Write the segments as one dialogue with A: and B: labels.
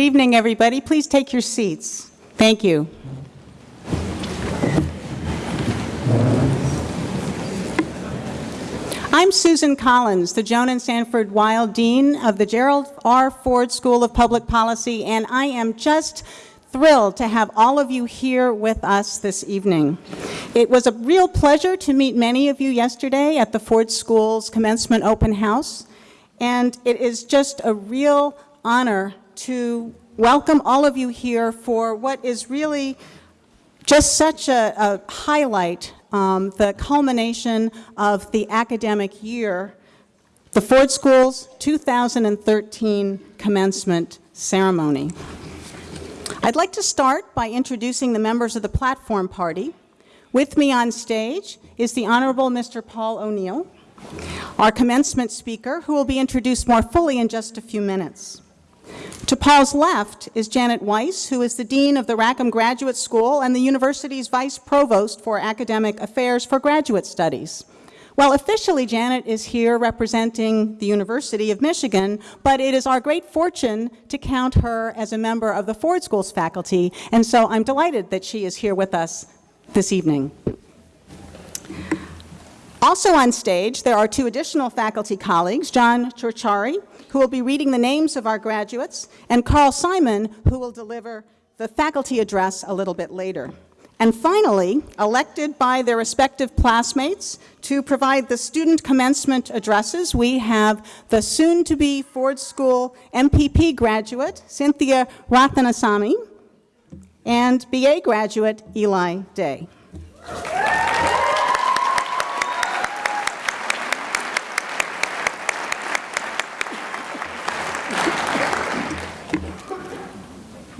A: Good evening, everybody. Please take your seats. Thank you. I'm Susan Collins, the Joan and Sanford Weill Dean of the Gerald R. Ford School of Public Policy, and I am just thrilled to have all of you here with us this evening. It was a real pleasure to meet many of you yesterday at the Ford School's commencement open house, and it is just a real honor to welcome all of you here for what is really just such a, a highlight, um, the culmination of the academic year, the Ford School's 2013 commencement ceremony. I'd like to start by introducing the members of the platform party. With me on stage is the Honorable Mr. Paul O'Neill, our commencement speaker, who will be introduced more fully in just a few minutes. To Paul's left is Janet Weiss, who is the Dean of the Rackham Graduate School and the university's Vice Provost for Academic Affairs for Graduate Studies. Well, officially, Janet is here representing the University of Michigan, but it is our great fortune to count her as a member of the Ford School's faculty, and so I'm delighted that she is here with us this evening. Also on stage, there are two additional faculty colleagues, John Ciorciari, who will be reading the names of our graduates, and Carl Simon, who will deliver the faculty address a little bit later. And finally, elected by their respective classmates to provide the student commencement addresses, we have the soon-to-be Ford School MPP graduate, Cynthia Rathanasamy, and BA graduate, Eli Day.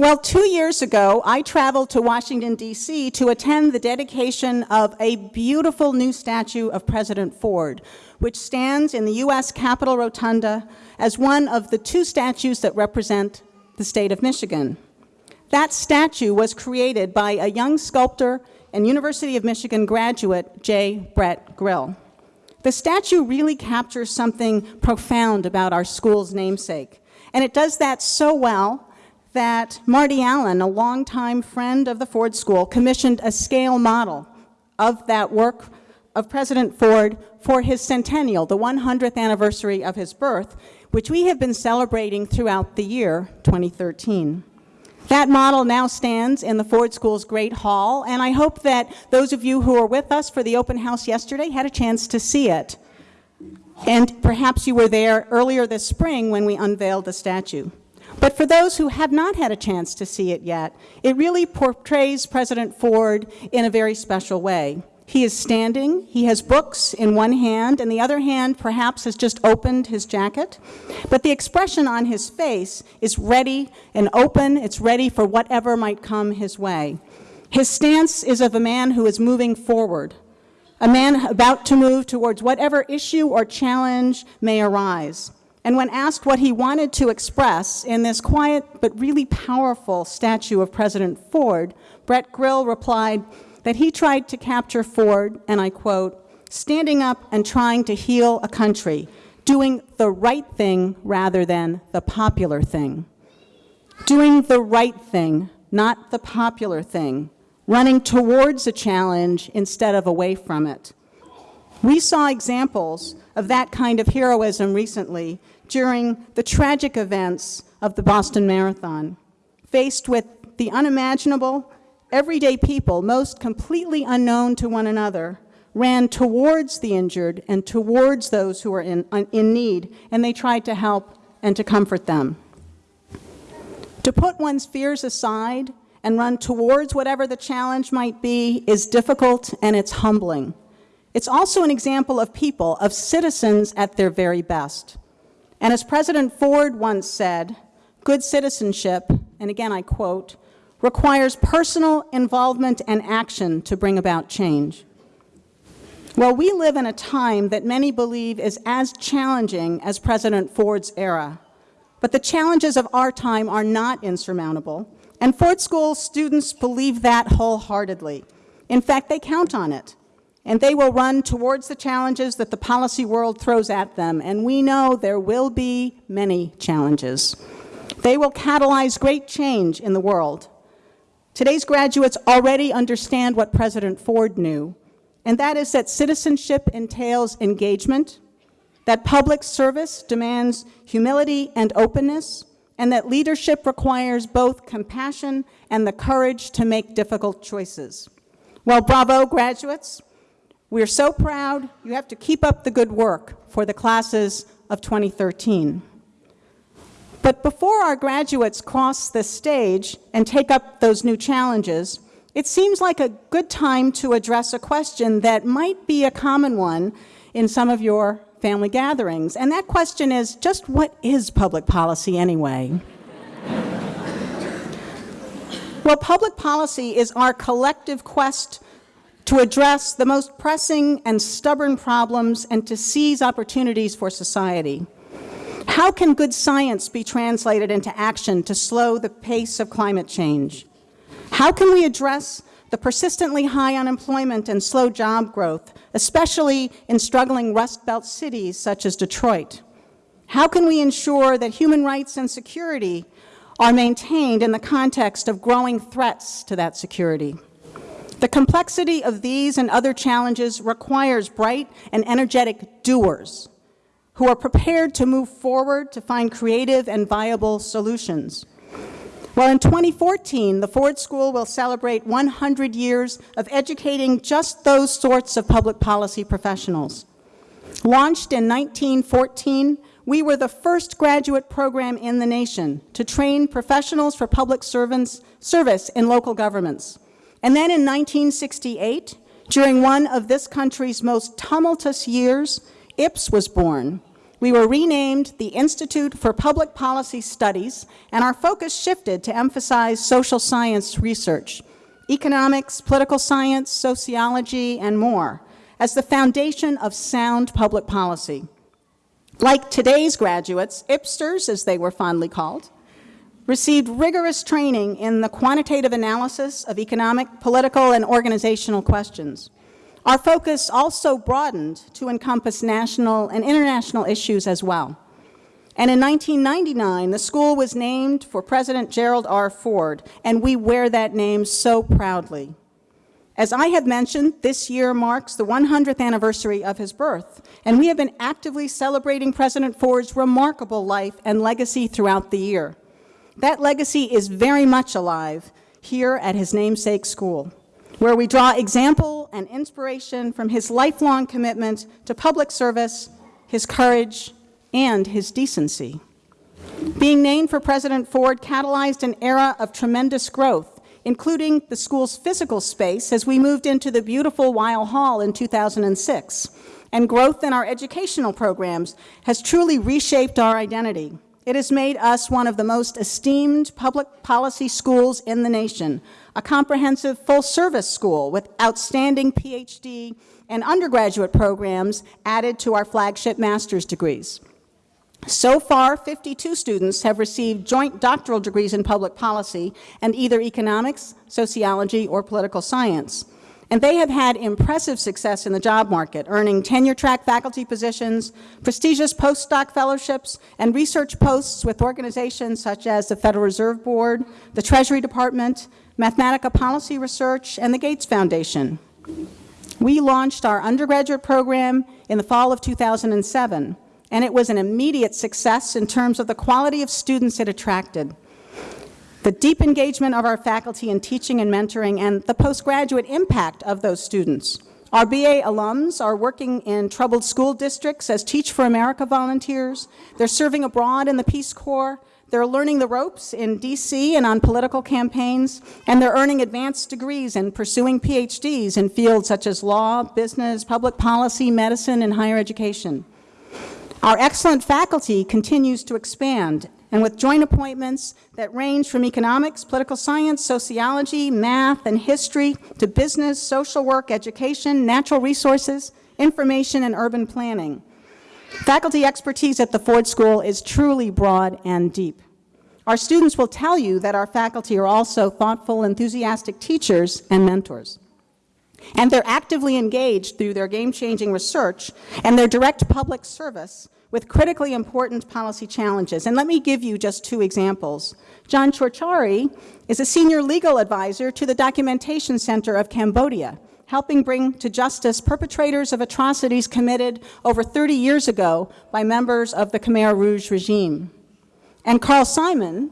A: Well, two years ago, I traveled to Washington, D.C. to attend the dedication of a beautiful new statue of President Ford, which stands in the U.S. Capitol Rotunda as one of the two statues that represent the state of Michigan. That statue was created by a young sculptor and University of Michigan graduate, J. Brett Grill. The statue really captures something profound about our school's namesake, and it does that so well that Marty Allen, a longtime friend of the Ford School, commissioned a scale model of that work of President Ford for his centennial, the 100th anniversary of his birth, which we have been celebrating throughout the year 2013. That model now stands in the Ford School's Great Hall, and I hope that those of you who were with us for the open house yesterday had a chance to see it. And perhaps you were there earlier this spring when we unveiled the statue. But for those who have not had a chance to see it yet, it really portrays President Ford in a very special way. He is standing, he has books in one hand, and the other hand perhaps has just opened his jacket. But the expression on his face is ready and open, it's ready for whatever might come his way. His stance is of a man who is moving forward, a man about to move towards whatever issue or challenge may arise. And when asked what he wanted to express in this quiet but really powerful statue of President Ford, Brett Grill replied that he tried to capture Ford, and I quote, standing up and trying to heal a country, doing the right thing rather than the popular thing. Doing the right thing, not the popular thing. Running towards a challenge instead of away from it. We saw examples of that kind of heroism recently during the tragic events of the Boston Marathon. Faced with the unimaginable, everyday people, most completely unknown to one another, ran towards the injured and towards those who were in, uh, in need, and they tried to help and to comfort them. To put one's fears aside and run towards whatever the challenge might be is difficult and it's humbling. It's also an example of people, of citizens at their very best. And as President Ford once said, good citizenship, and again I quote, requires personal involvement and action to bring about change. Well, we live in a time that many believe is as challenging as President Ford's era. But the challenges of our time are not insurmountable, and Ford School students believe that wholeheartedly. In fact, they count on it and they will run towards the challenges that the policy world throws at them, and we know there will be many challenges. They will catalyze great change in the world. Today's graduates already understand what President Ford knew, and that is that citizenship entails engagement, that public service demands humility and openness, and that leadership requires both compassion and the courage to make difficult choices. Well, bravo, graduates. We're so proud. You have to keep up the good work for the classes of 2013. But before our graduates cross the stage and take up those new challenges, it seems like a good time to address a question that might be a common one in some of your family gatherings. And that question is, just what is public policy anyway? well, public policy is our collective quest to address the most pressing and stubborn problems and to seize opportunities for society. How can good science be translated into action to slow the pace of climate change? How can we address the persistently high unemployment and slow job growth, especially in struggling Rust Belt cities such as Detroit? How can we ensure that human rights and security are maintained in the context of growing threats to that security? The complexity of these and other challenges requires bright and energetic doers who are prepared to move forward to find creative and viable solutions. Well, in 2014, the Ford School will celebrate 100 years of educating just those sorts of public policy professionals. Launched in 1914, we were the first graduate program in the nation to train professionals for public servants, service in local governments. And then in 1968, during one of this country's most tumultuous years, IPS was born, we were renamed the Institute for Public Policy Studies, and our focus shifted to emphasize social science research, economics, political science, sociology, and more, as the foundation of sound public policy. Like today's graduates, IPSTers, as they were fondly called, received rigorous training in the quantitative analysis of economic, political, and organizational questions. Our focus also broadened to encompass national and international issues as well. And in 1999, the school was named for President Gerald R. Ford, and we wear that name so proudly. As I have mentioned, this year marks the 100th anniversary of his birth, and we have been actively celebrating President Ford's remarkable life and legacy throughout the year. That legacy is very much alive here at his namesake school where we draw example and inspiration from his lifelong commitment to public service, his courage, and his decency. Being named for President Ford catalyzed an era of tremendous growth, including the school's physical space as we moved into the beautiful Weill Hall in 2006. And growth in our educational programs has truly reshaped our identity. It has made us one of the most esteemed public policy schools in the nation, a comprehensive full-service school with outstanding PhD and undergraduate programs added to our flagship master's degrees. So far, 52 students have received joint doctoral degrees in public policy and either economics, sociology, or political science. And they have had impressive success in the job market, earning tenure-track faculty positions, prestigious postdoc fellowships, and research posts with organizations such as the Federal Reserve Board, the Treasury Department, Mathematica Policy Research, and the Gates Foundation. We launched our undergraduate program in the fall of 2007, and it was an immediate success in terms of the quality of students it attracted the deep engagement of our faculty in teaching and mentoring, and the postgraduate impact of those students. Our BA alums are working in troubled school districts as Teach for America volunteers. They're serving abroad in the Peace Corps. They're learning the ropes in D.C. and on political campaigns, and they're earning advanced degrees and pursuing PhDs in fields such as law, business, public policy, medicine, and higher education. Our excellent faculty continues to expand, and with joint appointments that range from economics, political science, sociology, math, and history to business, social work, education, natural resources, information, and urban planning. Faculty expertise at the Ford School is truly broad and deep. Our students will tell you that our faculty are also thoughtful, enthusiastic teachers and mentors. And they're actively engaged through their game-changing research and their direct public service with critically important policy challenges. And let me give you just two examples. John Ciorciari is a senior legal advisor to the Documentation Center of Cambodia, helping bring to justice perpetrators of atrocities committed over 30 years ago by members of the Khmer Rouge regime. And Carl Simon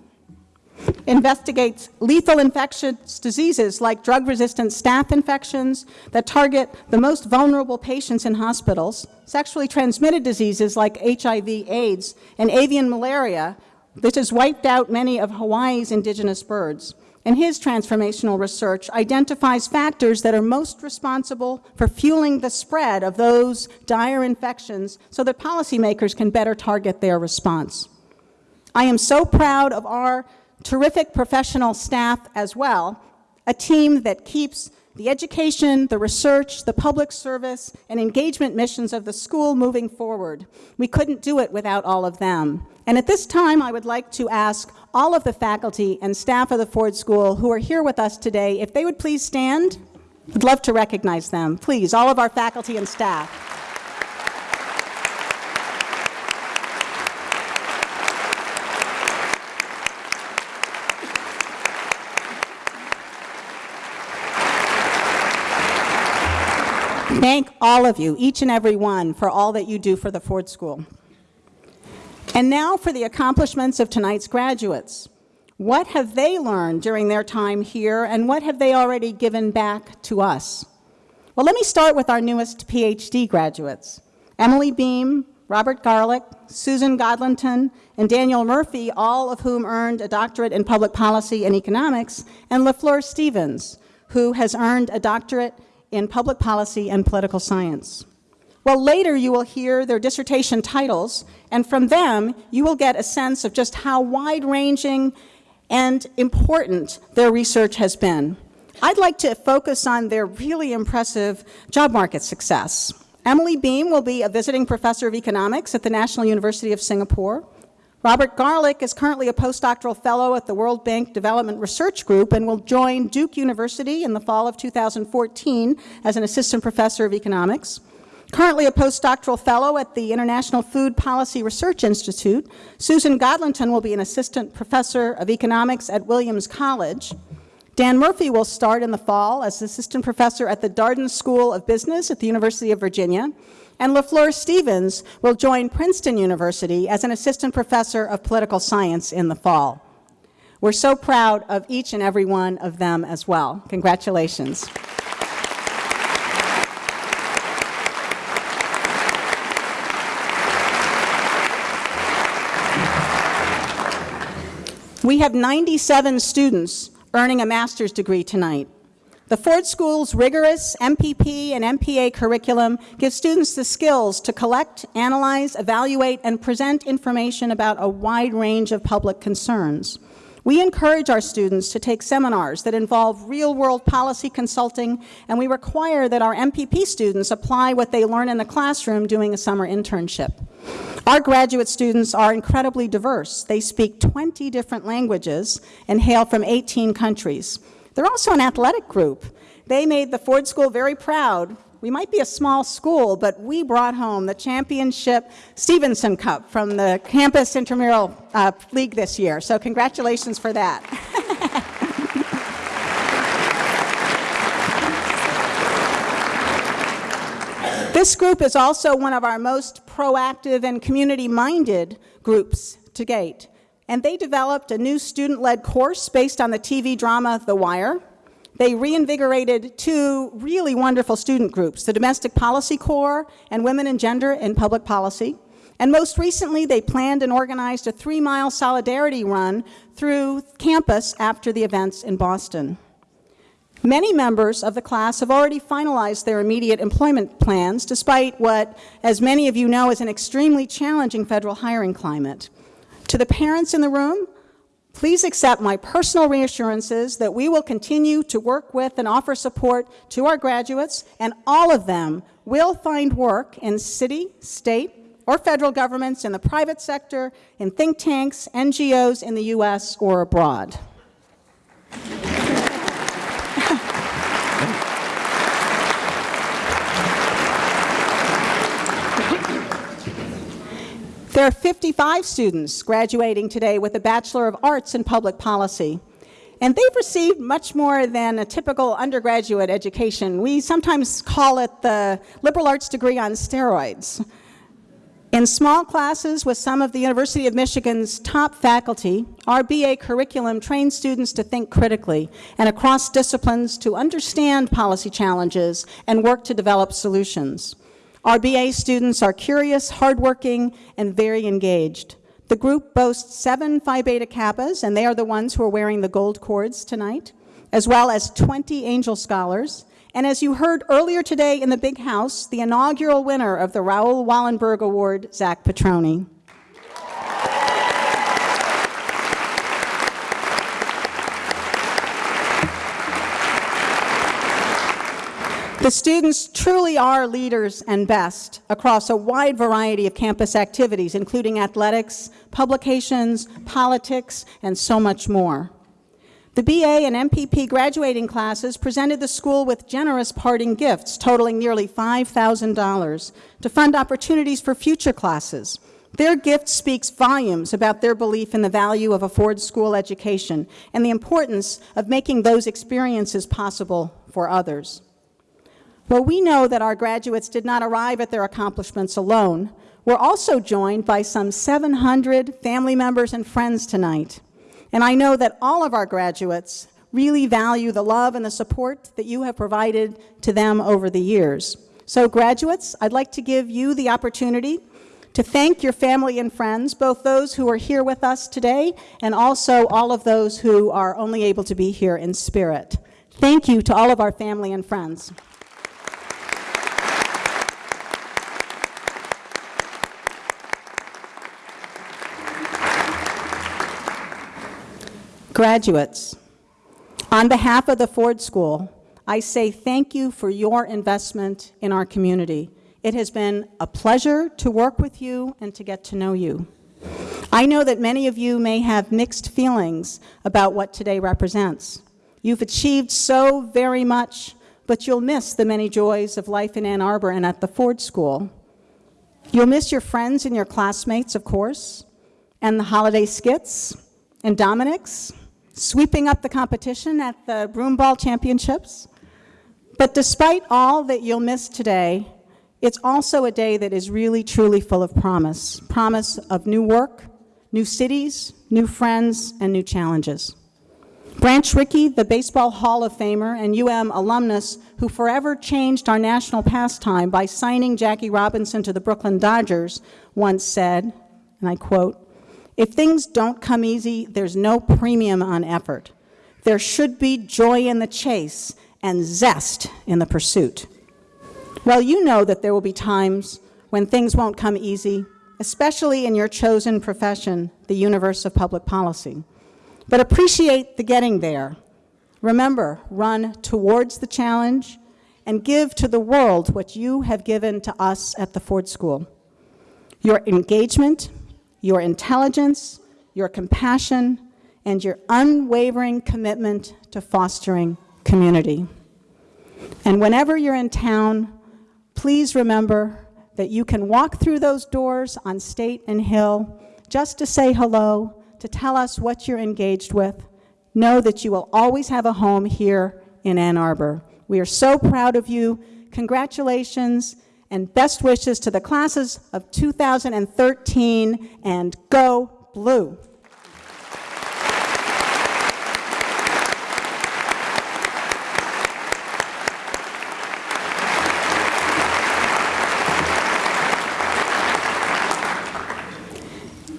A: investigates lethal infectious diseases like drug-resistant staph infections that target the most vulnerable patients in hospitals, sexually transmitted diseases like HIV, AIDS, and avian malaria, which has wiped out many of Hawaii's indigenous birds. And his transformational research identifies factors that are most responsible for fueling the spread of those dire infections so that policymakers can better target their response. I am so proud of our terrific professional staff as well, a team that keeps the education, the research, the public service, and engagement missions of the school moving forward. We couldn't do it without all of them. And at this time, I would like to ask all of the faculty and staff of the Ford School who are here with us today, if they would please stand. I'd love to recognize them. Please, all of our faculty and staff. Thank all of you, each and every one, for all that you do for the Ford School. And now for the accomplishments of tonight's graduates. What have they learned during their time here, and what have they already given back to us? Well, let me start with our newest PhD graduates. Emily Beam, Robert Garlick, Susan Godlonton, and Daniel Murphy, all of whom earned a doctorate in public policy and economics, and LaFleur Stephens, who has earned a doctorate in public policy and political science. Well, later you will hear their dissertation titles, and from them you will get a sense of just how wide-ranging and important their research has been. I'd like to focus on their really impressive job market success. Emily Beam will be a visiting professor of economics at the National University of Singapore. Robert Garlick is currently a postdoctoral fellow at the World Bank Development Research Group and will join Duke University in the fall of 2014 as an assistant professor of economics. Currently a postdoctoral fellow at the International Food Policy Research Institute, Susan Godlonton will be an assistant professor of economics at Williams College. Dan Murphy will start in the fall as assistant professor at the Darden School of Business at the University of Virginia and LaFleur Stephens will join Princeton University as an assistant professor of political science in the fall. We're so proud of each and every one of them as well. Congratulations. We have 97 students earning a master's degree tonight. The Ford School's rigorous MPP and MPA curriculum gives students the skills to collect, analyze, evaluate, and present information about a wide range of public concerns. We encourage our students to take seminars that involve real-world policy consulting, and we require that our MPP students apply what they learn in the classroom doing a summer internship. Our graduate students are incredibly diverse. They speak 20 different languages and hail from 18 countries. They're also an athletic group. They made the Ford School very proud. We might be a small school, but we brought home the championship Stevenson Cup from the Campus Intramural uh, League this year. So congratulations for that. This group is also one of our most proactive and community-minded groups to date and they developed a new student-led course based on the TV drama The Wire. They reinvigorated two really wonderful student groups, the Domestic Policy Corps and Women and Gender in Public Policy. And most recently, they planned and organized a three-mile solidarity run through campus after the events in Boston. Many members of the class have already finalized their immediate employment plans, despite what, as many of you know, is an extremely challenging federal hiring climate. To the parents in the room, please accept my personal reassurances that we will continue to work with and offer support to our graduates, and all of them will find work in city, state, or federal governments, in the private sector, in think tanks, NGOs in the U.S. or abroad. There are 55 students graduating today with a Bachelor of Arts in Public Policy. And they've received much more than a typical undergraduate education. We sometimes call it the liberal arts degree on steroids. In small classes with some of the University of Michigan's top faculty, our BA curriculum trains students to think critically and across disciplines to understand policy challenges and work to develop solutions. Our BA students are curious, hardworking, and very engaged. The group boasts seven Phi Beta Kappas, and they are the ones who are wearing the gold cords tonight, as well as 20 Angell Scholars. And as you heard earlier today in the Big House, the inaugural winner of the Raoul Wallenberg Award, Zach Petroni. The students truly are leaders and best across a wide variety of campus activities, including athletics, publications, politics, and so much more. The BA and MPP graduating classes presented the school with generous parting gifts totaling nearly $5,000 to fund opportunities for future classes. Their gift speaks volumes about their belief in the value of a Ford School education and the importance of making those experiences possible for others. Well, we know that our graduates did not arrive at their accomplishments alone. We're also joined by some 700 family members and friends tonight. And I know that all of our graduates really value the love and the support that you have provided to them over the years. So graduates, I'd like to give you the opportunity to thank your family and friends, both those who are here with us today and also all of those who are only able to be here in spirit. Thank you to all of our family and friends. Graduates, on behalf of the Ford School, I say thank you for your investment in our community. It has been a pleasure to work with you and to get to know you. I know that many of you may have mixed feelings about what today represents. You've achieved so very much, but you'll miss the many joys of life in Ann Arbor and at the Ford School. You'll miss your friends and your classmates, of course, and the holiday skits, and Dominick's, sweeping up the competition at the Broomball Championships. But despite all that you'll miss today, it's also a day that is really, truly full of promise. Promise of new work, new cities, new friends, and new challenges. Branch Rickey, the Baseball Hall of Famer and UM alumnus who forever changed our national pastime by signing Jackie Robinson to the Brooklyn Dodgers, once said, and I quote, if things don't come easy, there's no premium on effort. There should be joy in the chase and zest in the pursuit. Well, you know that there will be times when things won't come easy, especially in your chosen profession, the universe of public policy. But appreciate the getting there. Remember, run towards the challenge and give to the world what you have given to us at the Ford School. Your engagement, your intelligence, your compassion, and your unwavering commitment to fostering community. And whenever you're in town, please remember that you can walk through those doors on State and Hill just to say hello, to tell us what you're engaged with. Know that you will always have a home here in Ann Arbor. We are so proud of you. Congratulations and best wishes to the classes of 2013 and go blue.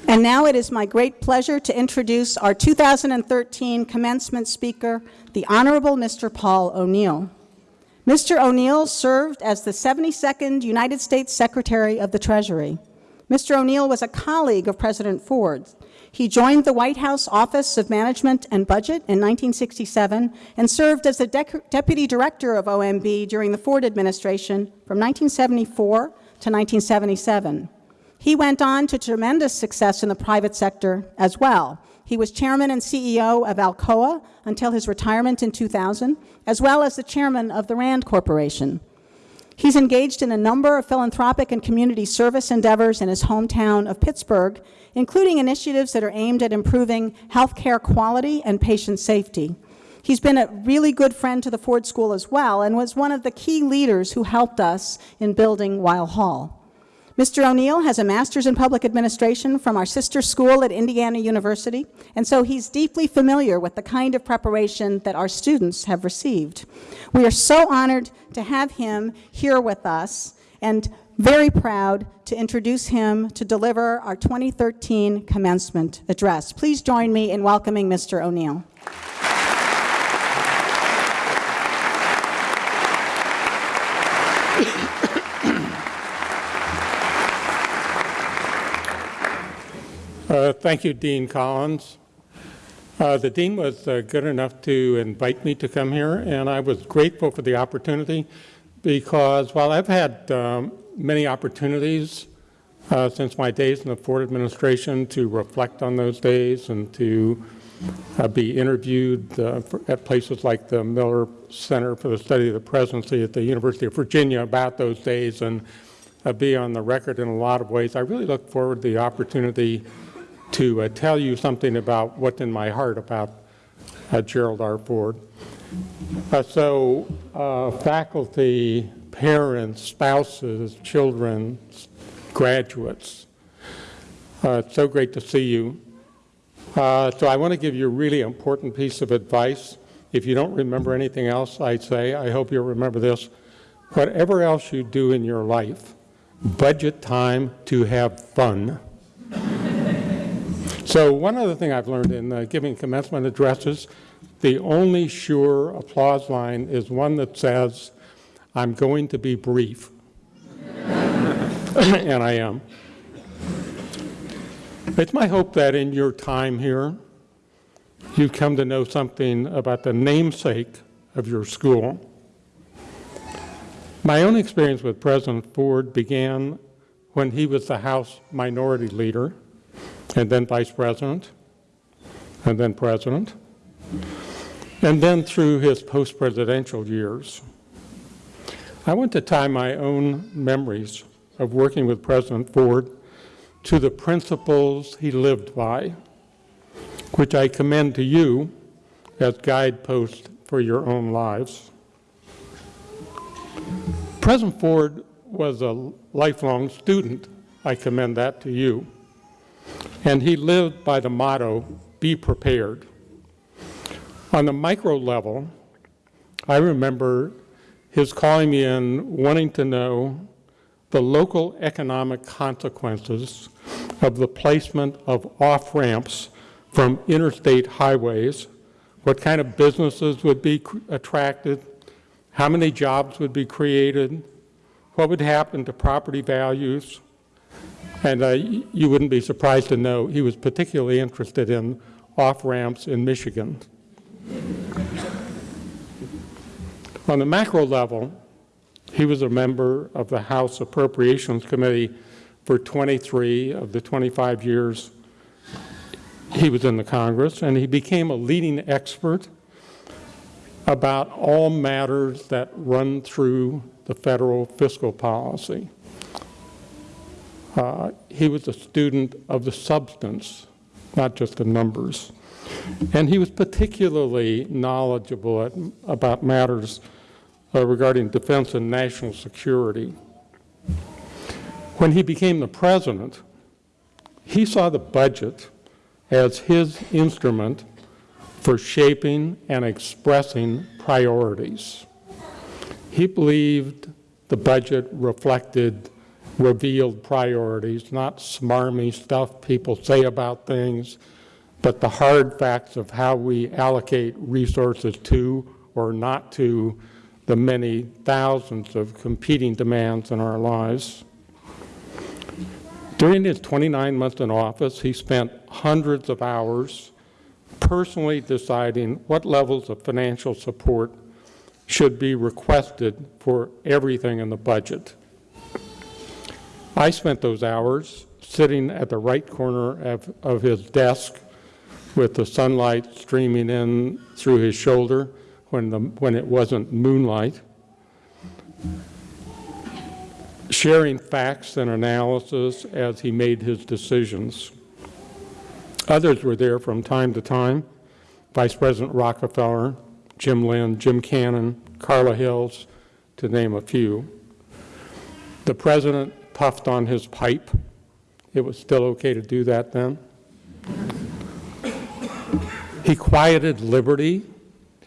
A: And now it is my great pleasure to introduce our 2013 commencement speaker, the Honorable Mr. Paul O'Neill. Mr. O'Neill served as the 72nd United States Secretary of the Treasury. Mr. O'Neill was a colleague of President Ford. He joined the White House Office of Management and Budget in 1967 and served as the De Deputy Director of OMB during the Ford administration from 1974 to 1977. He went on to tremendous success in the private sector as well. He was chairman and CEO of Alcoa until his retirement in 2000, as well as the chairman of the RAND Corporation. He's engaged in a number of philanthropic and community service endeavors in his hometown of Pittsburgh, including initiatives that are aimed at improving healthcare quality and patient safety. He's been a really good friend to the Ford School as well and was one of the key leaders who helped us in building Weill Hall. Mr. O'Neill has a master's in public administration from our sister school at Indiana University, and so he's deeply familiar with the kind of preparation that our students have received. We are so honored to have him here with us and very proud to introduce him to deliver our 2013 commencement address. Please join me in welcoming Mr. O'Neill.
B: Uh, thank you, Dean Collins. Uh, the dean was uh, good enough to invite me to come here, and I was grateful for the opportunity because while I've had um, many opportunities uh, since my days in the Ford administration to reflect on those days and to uh, be interviewed uh, for, at places like the Miller Center for the Study of the Presidency at the University of Virginia about those days and be on the record in a lot of ways, I really look forward to the opportunity to uh, tell you something about what's in my heart about uh, Gerald R. Ford. Uh, so uh, faculty, parents, spouses, children, graduates, uh, it's so great to see you. Uh, so I want to give you a really important piece of advice. If you don't remember anything else I'd say, I hope you'll remember this. Whatever else you do in your life, budget time to have fun. So one other thing I've learned in uh, giving commencement addresses, the only sure applause line is one that says, I'm going to be brief. and I am. It's my hope that in your time here, you've come to know something about the namesake of your school. My own experience with President Ford began when he was the House Minority Leader and then vice president, and then president, and then through his post-presidential years. I want to tie my own memories of working with President Ford to the principles he lived by, which I commend to you as guideposts for your own lives. President Ford was a lifelong student. I commend that to you. And he lived by the motto, be prepared. On the micro level, I remember his calling me in wanting to know the local economic consequences of the placement of off-ramps from interstate highways, what kind of businesses would be attracted, how many jobs would be created, what would happen to property values, and uh, you wouldn't be surprised to know he was particularly interested in off-ramps in Michigan. On the macro level, he was a member of the House Appropriations Committee for 23 of the 25 years he was in the Congress, and he became a leading expert about all matters that run through the federal fiscal policy. Uh, he was a student of the substance, not just the numbers. And he was particularly knowledgeable at, about matters uh, regarding defense and national security. When he became the president, he saw the budget as his instrument for shaping and expressing priorities. He believed the budget reflected revealed priorities, not smarmy stuff people say about things, but the hard facts of how we allocate resources to or not to the many thousands of competing demands in our lives. During his 29 months in office, he spent hundreds of hours personally deciding what levels of financial support should be requested for everything in the budget. I spent those hours sitting at the right corner of, of his desk with the sunlight streaming in through his shoulder when, the, when it wasn't moonlight. sharing facts and analysis as he made his decisions. Others were there from time to time, Vice President Rockefeller, Jim Lynn, Jim Cannon, Carla Hills, to name a few. The President puffed on his pipe. It was still okay to do that then. He quieted Liberty,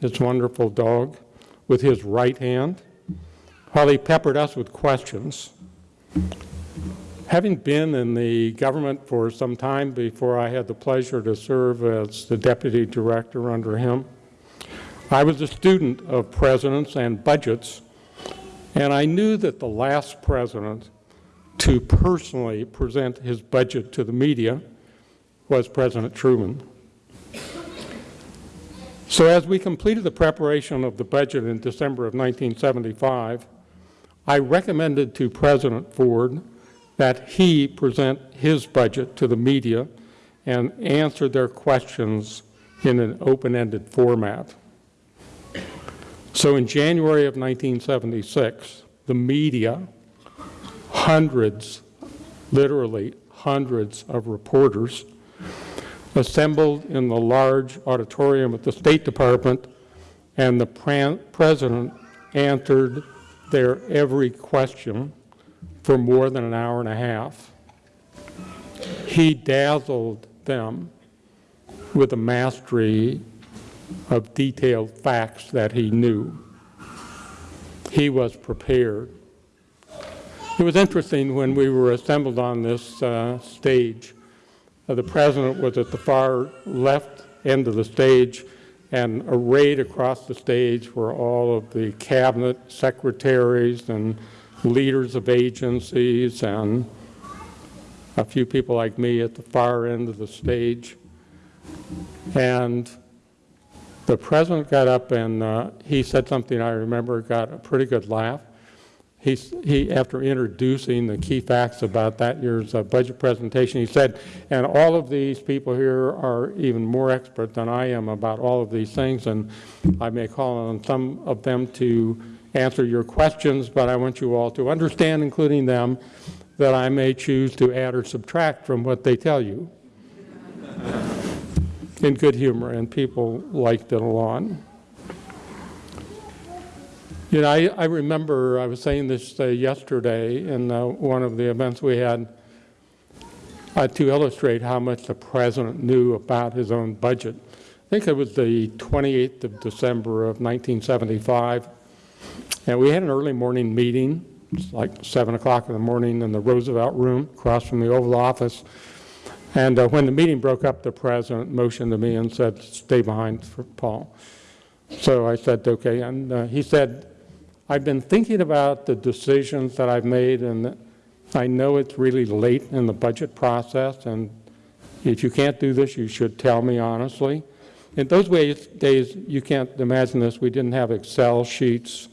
B: his wonderful dog, with his right hand, while he peppered us with questions. Having been in the government for some time before I had the pleasure to serve as the deputy director under him, I was a student of presidents and budgets, and I knew that the last president to personally present his budget to the media was President Truman. So as we completed the preparation of the budget in December of 1975, I recommended to President Ford that he present his budget to the media and answer their questions in an open-ended format. So in January of 1976, the media, hundreds, literally hundreds of reporters, assembled in the large auditorium at the State Department, and the President answered their every question for more than an hour and a half. He dazzled them with a mastery of detailed facts that he knew. He was prepared. It was interesting when we were assembled on this uh, stage. Uh, the President was at the far left end of the stage, and arrayed across the stage were all of the cabinet secretaries and leaders of agencies and a few people like me at the far end of the stage. And the President got up and uh, he said something I remember got a pretty good laugh. He, he, after introducing the key facts about that year's uh, budget presentation, he said, and all of these people here are even more expert than I am about all of these things, and I may call on some of them to answer your questions, but I want you all to understand, including them, that I may choose to add or subtract from what they tell you in good humor, and people liked it a lot. You know, I, I remember, I was saying this uh, yesterday in uh, one of the events we had uh, to illustrate how much the President knew about his own budget. I think it was the 28th of December of 1975, and we had an early morning meeting, it's like 7 o'clock in the morning in the Roosevelt Room across from the Oval Office. And uh, when the meeting broke up, the President motioned to me and said, stay behind for Paul. So I said, okay. And uh, he said, I've been thinking about the decisions that I've made, and I know it's really late in the budget process, and if you can't do this, you should tell me honestly. In those ways, days, you can't imagine this. We didn't have Excel sheets.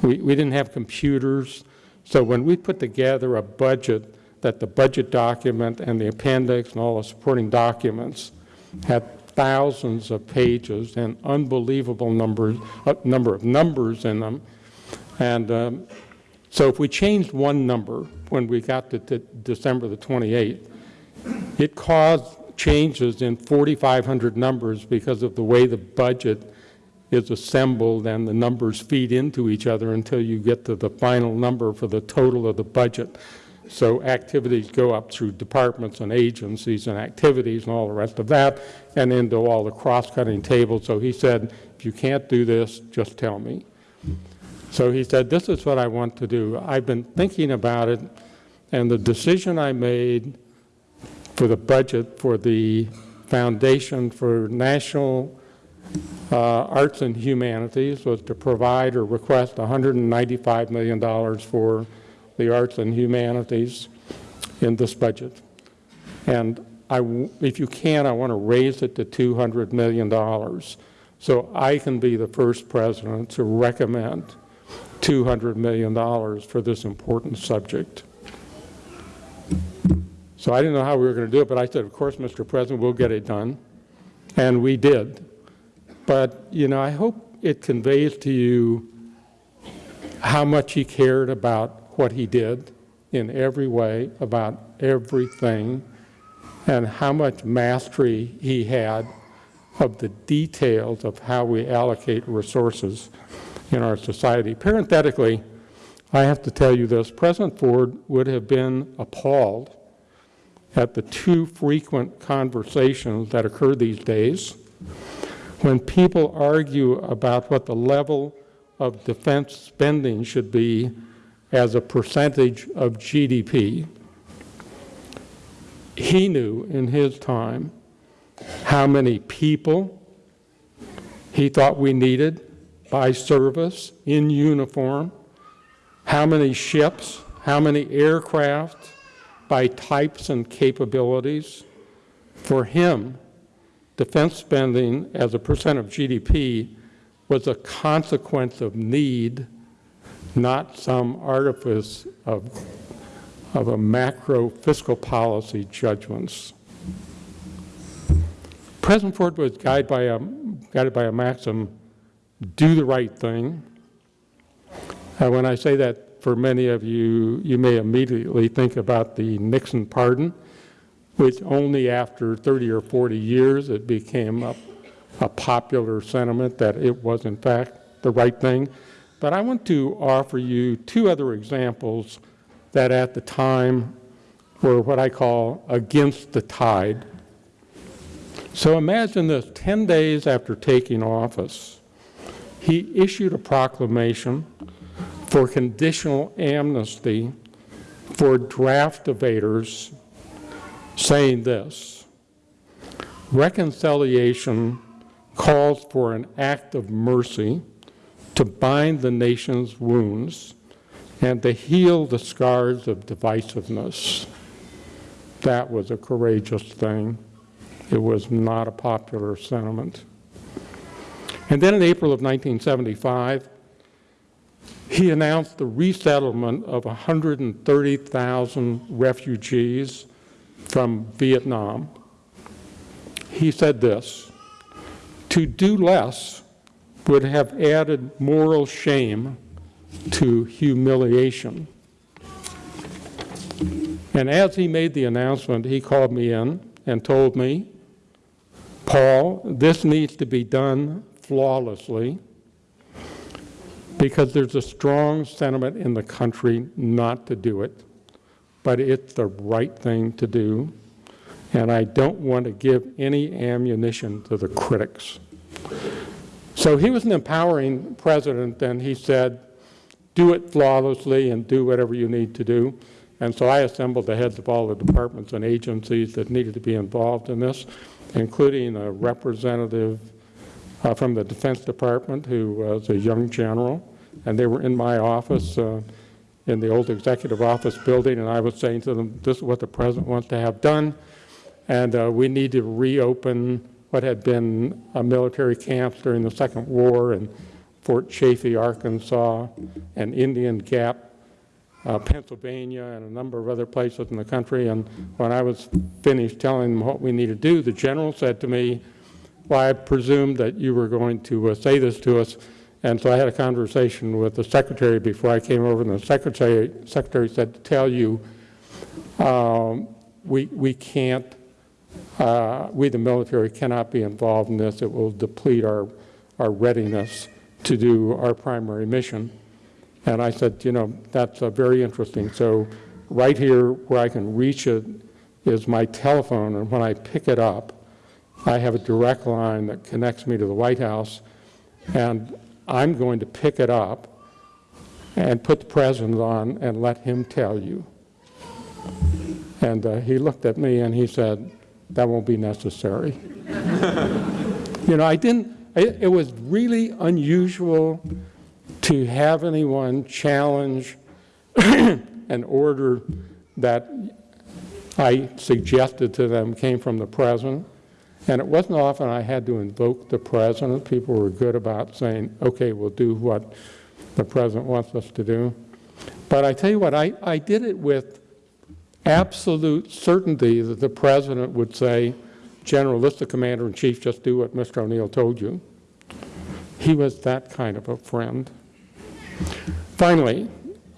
B: We, we didn't have computers. So when we put together a budget, that the budget document and the appendix and all the supporting documents had thousands of pages and unbelievable numbers, uh, number of numbers in them, and um, so if we changed one number when we got to, to December the 28th, it caused changes in 4,500 numbers because of the way the budget is assembled and the numbers feed into each other until you get to the final number for the total of the budget. So activities go up through departments and agencies and activities and all the rest of that and into all the cross-cutting tables. So he said, if you can't do this, just tell me. So he said, this is what I want to do. I've been thinking about it, and the decision I made for the budget for the Foundation for National uh, Arts and Humanities was to provide or request $195 million for the arts and humanities in this budget. And I, if you can, I want to raise it to $200 million so I can be the first president to recommend $200 million for this important subject. So I didn't know how we were going to do it, but I said, of course, Mr. President, we'll get it done. And we did. But, you know, I hope it conveys to you how much he cared about what he did in every way about everything and how much mastery he had of the details of how we allocate resources in our society. Parenthetically, I have to tell you this, President Ford would have been appalled at the too frequent conversations that occur these days when people argue about what the level of defense spending should be as a percentage of GDP. He knew in his time how many people he thought we needed by service, in uniform, how many ships, how many aircraft, by types and capabilities. For him, defense spending as a percent of GDP was a consequence of need, not some artifice of, of a macro fiscal policy judgments. President Ford was guided by a, guided by a maxim, do the right thing. Uh, when I say that for many of you, you may immediately think about the Nixon pardon, which only after 30 or 40 years it became a, a popular sentiment that it was in fact the right thing. But I want to offer you two other examples that at the time were what I call against the tide. So imagine this, 10 days after taking office, he issued a proclamation for conditional amnesty for draft evaders saying this, reconciliation calls for an act of mercy to bind the nation's wounds and to heal the scars of divisiveness. That was a courageous thing. It was not a popular sentiment. And then in April of 1975, he announced the resettlement of 130,000 refugees from Vietnam. He said this, to do less would have added moral shame to humiliation. And as he made the announcement, he called me in and told me, Paul, this needs to be done flawlessly because there's a strong sentiment in the country not to do it, but it's the right thing to do, and I don't want to give any ammunition to the critics. So he was an empowering president, and he said, do it flawlessly and do whatever you need to do. And so I assembled the heads of all the departments and agencies that needed to be involved in this, including a representative uh, from the Defense Department who was a young general, and they were in my office uh, in the old executive office building, and I was saying to them, this is what the President wants to have done, and uh, we need to reopen what had been a military camp during the Second War in Fort Chaffee, Arkansas, and Indian Gap, uh, Pennsylvania, and a number of other places in the country. And when I was finished telling them what we need to do, the general said to me, well, I presumed that you were going to uh, say this to us. And so I had a conversation with the secretary before I came over, and the secretary, secretary said to tell you, um, we, we can't, uh, we the military cannot be involved in this. It will deplete our, our readiness to do our primary mission. And I said, you know, that's uh, very interesting. So right here where I can reach it is my telephone, and when I pick it up, I have a direct line that connects me to the White House, and I'm going to pick it up and put the president on and let him tell you. And uh, he looked at me and he said, that won't be necessary. you know, I didn't, it, it was really unusual to have anyone challenge an order that I suggested to them came from the president. And it wasn't often I had to invoke the president. People were good about saying, okay, we'll do what the president wants us to do. But I tell you what, I, I did it with absolute certainty that the president would say, General, this the commander-in-chief, just do what Mr. O'Neill told you. He was that kind of a friend. Finally,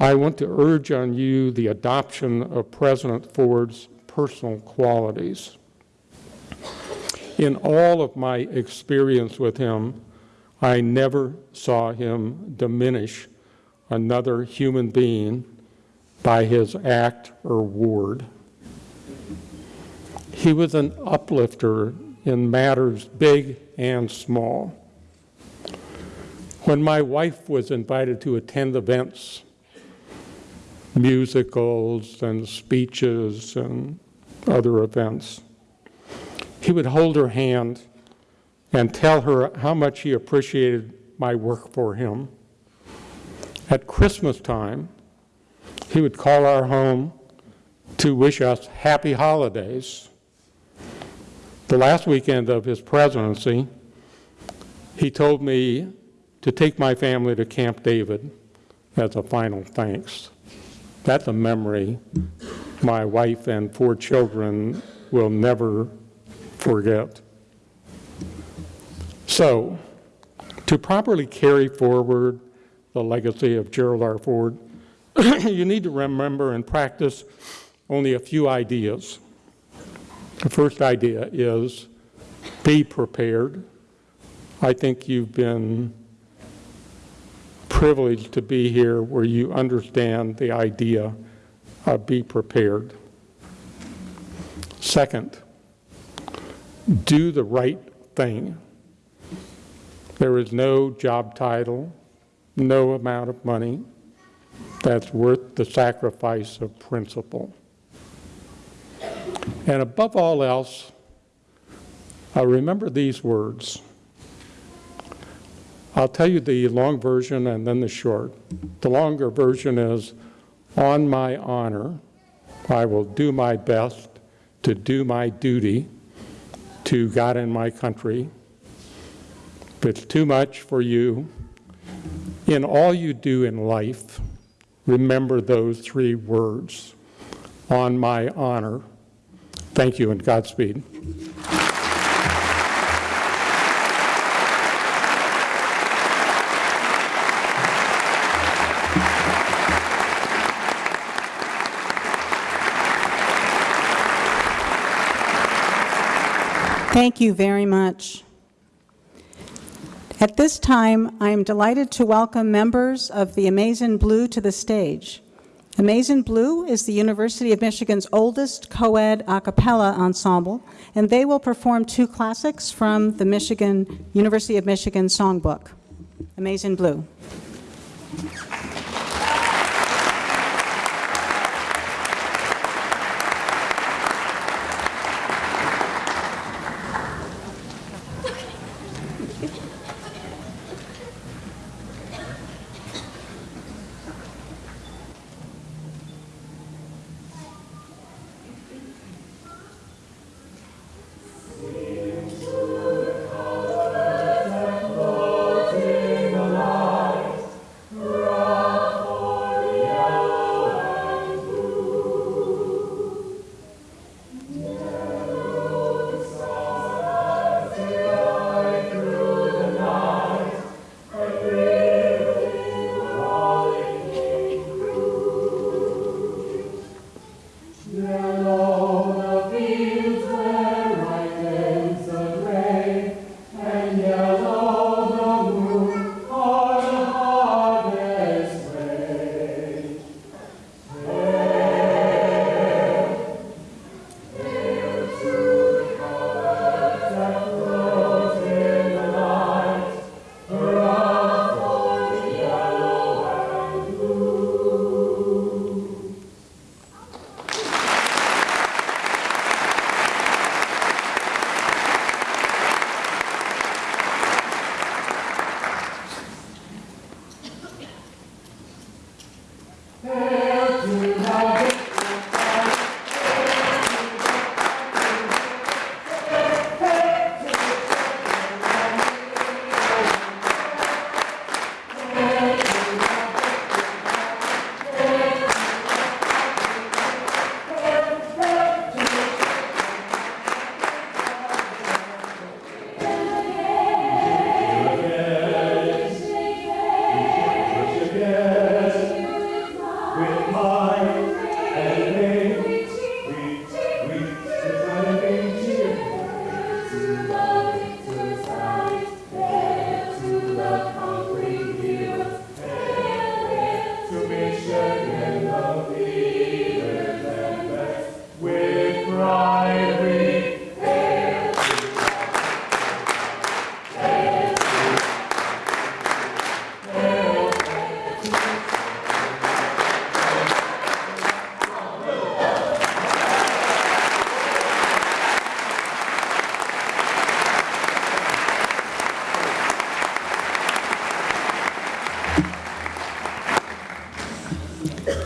B: I want to urge on you the adoption of President Ford's personal qualities. In all of my experience with him, I never saw him diminish another human being by his act or word. He was an uplifter in matters big and small. When my wife was invited to attend events, musicals and speeches and other events, he would hold her hand and tell her how much he appreciated my work for him. At Christmas time, he would call our home to wish us happy holidays. The last weekend of his presidency, he told me to take my family to Camp David as a final thanks. That's a memory my wife and four children will never forget. So, to properly carry forward the legacy of Gerald R. Ford, you need to remember and practice only a few ideas. The first idea is be prepared. I think you've been privileged to be here where you understand the idea of be prepared. Second, do the right thing. There is no job title, no amount of money that's worth the sacrifice of principle. And above all else, I remember these words. I'll tell you the long version and then the short. The longer version is, on my honor, I will do my best to do my duty to God and my country. If it's too much for you, in all you do in life, remember those three words, on my honor. Thank you and Godspeed.
A: Thank you very much. At this time, I am delighted to welcome members of the Amazing Blue to the stage. Amazing Blue is the University of Michigan's oldest co-ed a cappella ensemble, and they will perform two classics from the Michigan University of Michigan songbook. Amazing Blue.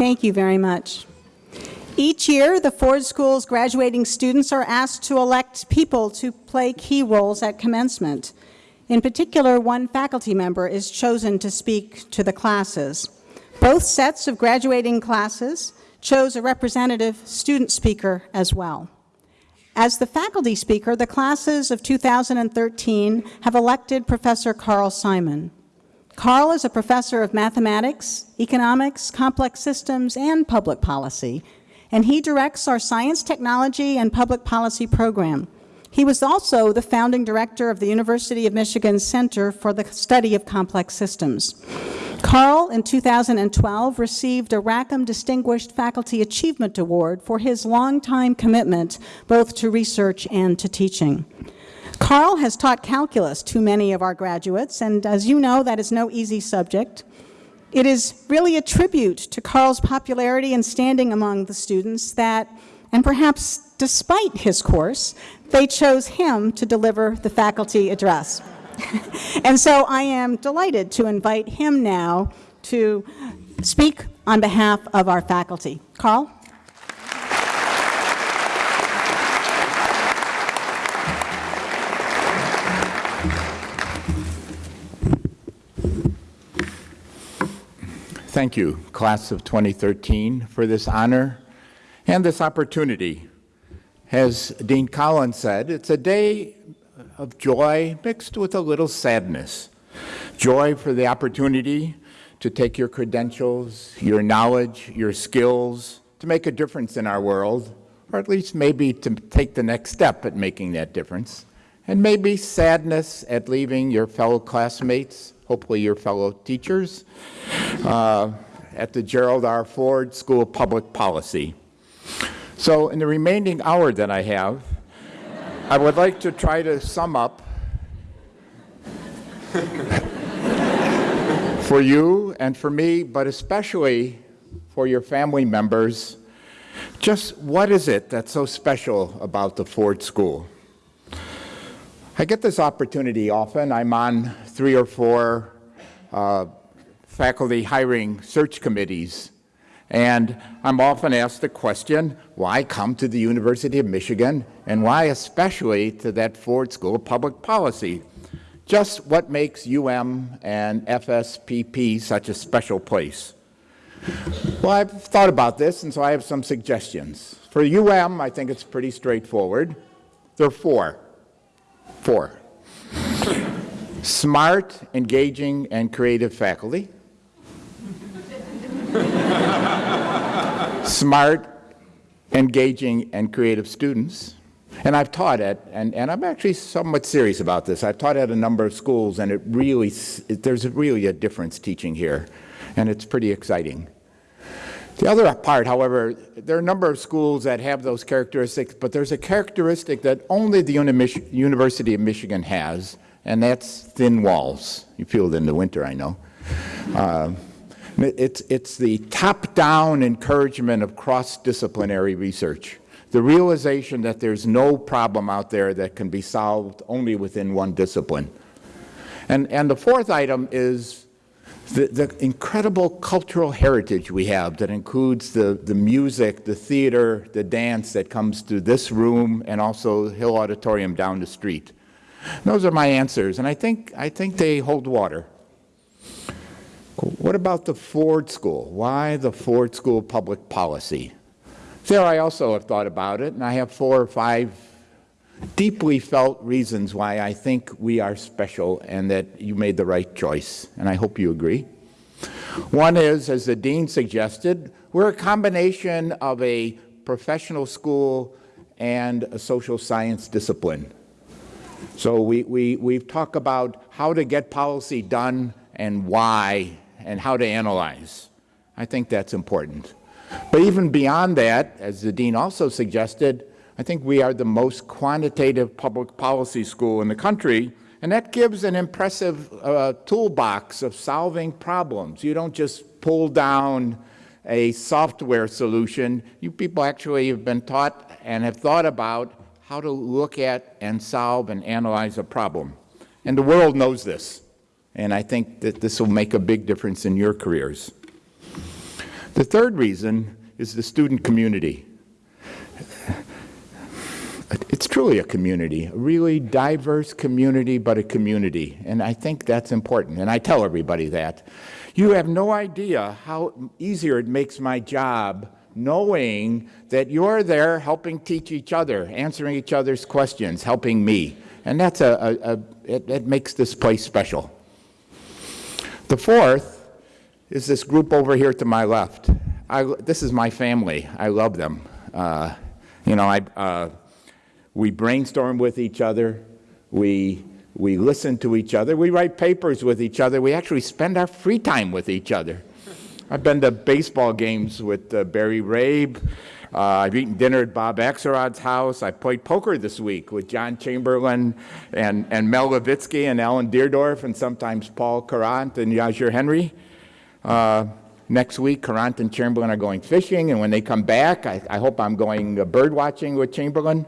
A: Thank you very much. Each year, the Ford School's graduating students are asked to elect people to play key roles at commencement. In particular, one faculty member is chosen to speak to the classes. Both sets of graduating classes chose a representative student speaker as well. As the faculty speaker, the classes of 2013 have elected Professor Carl Simon. Carl is a professor of mathematics, economics, complex systems, and public policy, and he directs our science, technology, and public policy program. He was also the founding director of the University of Michigan Center for the Study of Complex Systems. Carl, in 2012, received a Rackham Distinguished Faculty Achievement Award for his longtime commitment both to research and to teaching. Carl has taught calculus to many of our graduates, and as you know, that is no easy subject. It is really a tribute to Carl's popularity and standing among the students that, and perhaps despite his course, they chose him to deliver the faculty address. and so I am delighted to invite him now to speak on behalf of our faculty. Carl?
C: Thank you, class of 2013, for this honor and this opportunity. As Dean Collins said, it's a day of joy mixed with a little sadness. Joy for the opportunity to take your credentials, your knowledge, your skills, to make a difference in our world, or at least maybe to take the next step at making that difference. And maybe sadness at leaving your fellow classmates, hopefully your fellow teachers, uh, at the Gerald R. Ford School of Public Policy. So in the remaining hour that I have, I would like to try to sum up for you and for me, but especially for your family members, just what is it that's so special about the Ford School? I get this opportunity often. I'm on three or four uh, faculty hiring search committees and I'm often asked the question, why come to the University of Michigan, and why especially to that Ford School of Public Policy? Just what makes UM and FSPP such a special place? Well, I've thought about this, and so I have some suggestions. For UM, I think it's pretty straightforward. There are four. Four. Smart, engaging, and creative faculty. smart, engaging, and creative students. And I've taught at, and, and I'm actually somewhat serious about this, I've taught at a number of schools and it really, it, there's really a difference teaching here. And it's pretty exciting. The other part, however, there are a number of schools that have those characteristics, but there's a characteristic that only the Uni University of Michigan has, and that's thin walls. You feel it in the winter, I know. Uh, it's, it's the top-down encouragement of cross-disciplinary research, the realization that there's no problem out there that can be solved only within one discipline. And, and the fourth item is the, the incredible cultural heritage we have that includes the, the music, the theater, the dance that comes through this room and also Hill Auditorium down the street. Those are my answers, and I think, I think they hold water. What about the Ford School? Why the Ford School Public Policy? There I also have thought about it, and I have four or five deeply felt reasons why I think we are special and that you made the right choice, and I hope you agree. One is, as the Dean suggested, we're a combination of a professional school and a social science discipline. So we, we, we've talked about how to get policy done and why and how to analyze. I think that's important. But even beyond that, as the Dean also suggested, I think we are the most quantitative public policy school in the country, and that gives an impressive uh, toolbox of solving problems. You don't just pull down a software solution. You people actually have been taught and have thought about how to look at and solve and analyze a problem. And the world knows this. And I think that this will make a big difference in your careers. The third reason is the student community. It's truly a community, a really diverse community, but a community. And I think that's important, and I tell everybody that. You have no idea how easier it makes my job knowing that you're there helping teach each other, answering each other's questions, helping me. And that's a, a, a it, it makes this place special. The fourth is this group over here to my left. I, this is my family. I love them. Uh, you know, I, uh, we brainstorm with each other. We, we listen to each other. We write papers with each other. We actually spend our free time with each other. I've been to baseball games with uh, Barry Rabe. Uh, I've eaten dinner at Bob Axelrod's house. I played poker this week with John Chamberlin and, and Mel Levitsky and Alan Deardorff and sometimes Paul Courant and Yazier Henry. Uh, next week, Courant and Chamberlin are going fishing, and when they come back, I, I hope I'm going uh, bird watching with Chamberlin.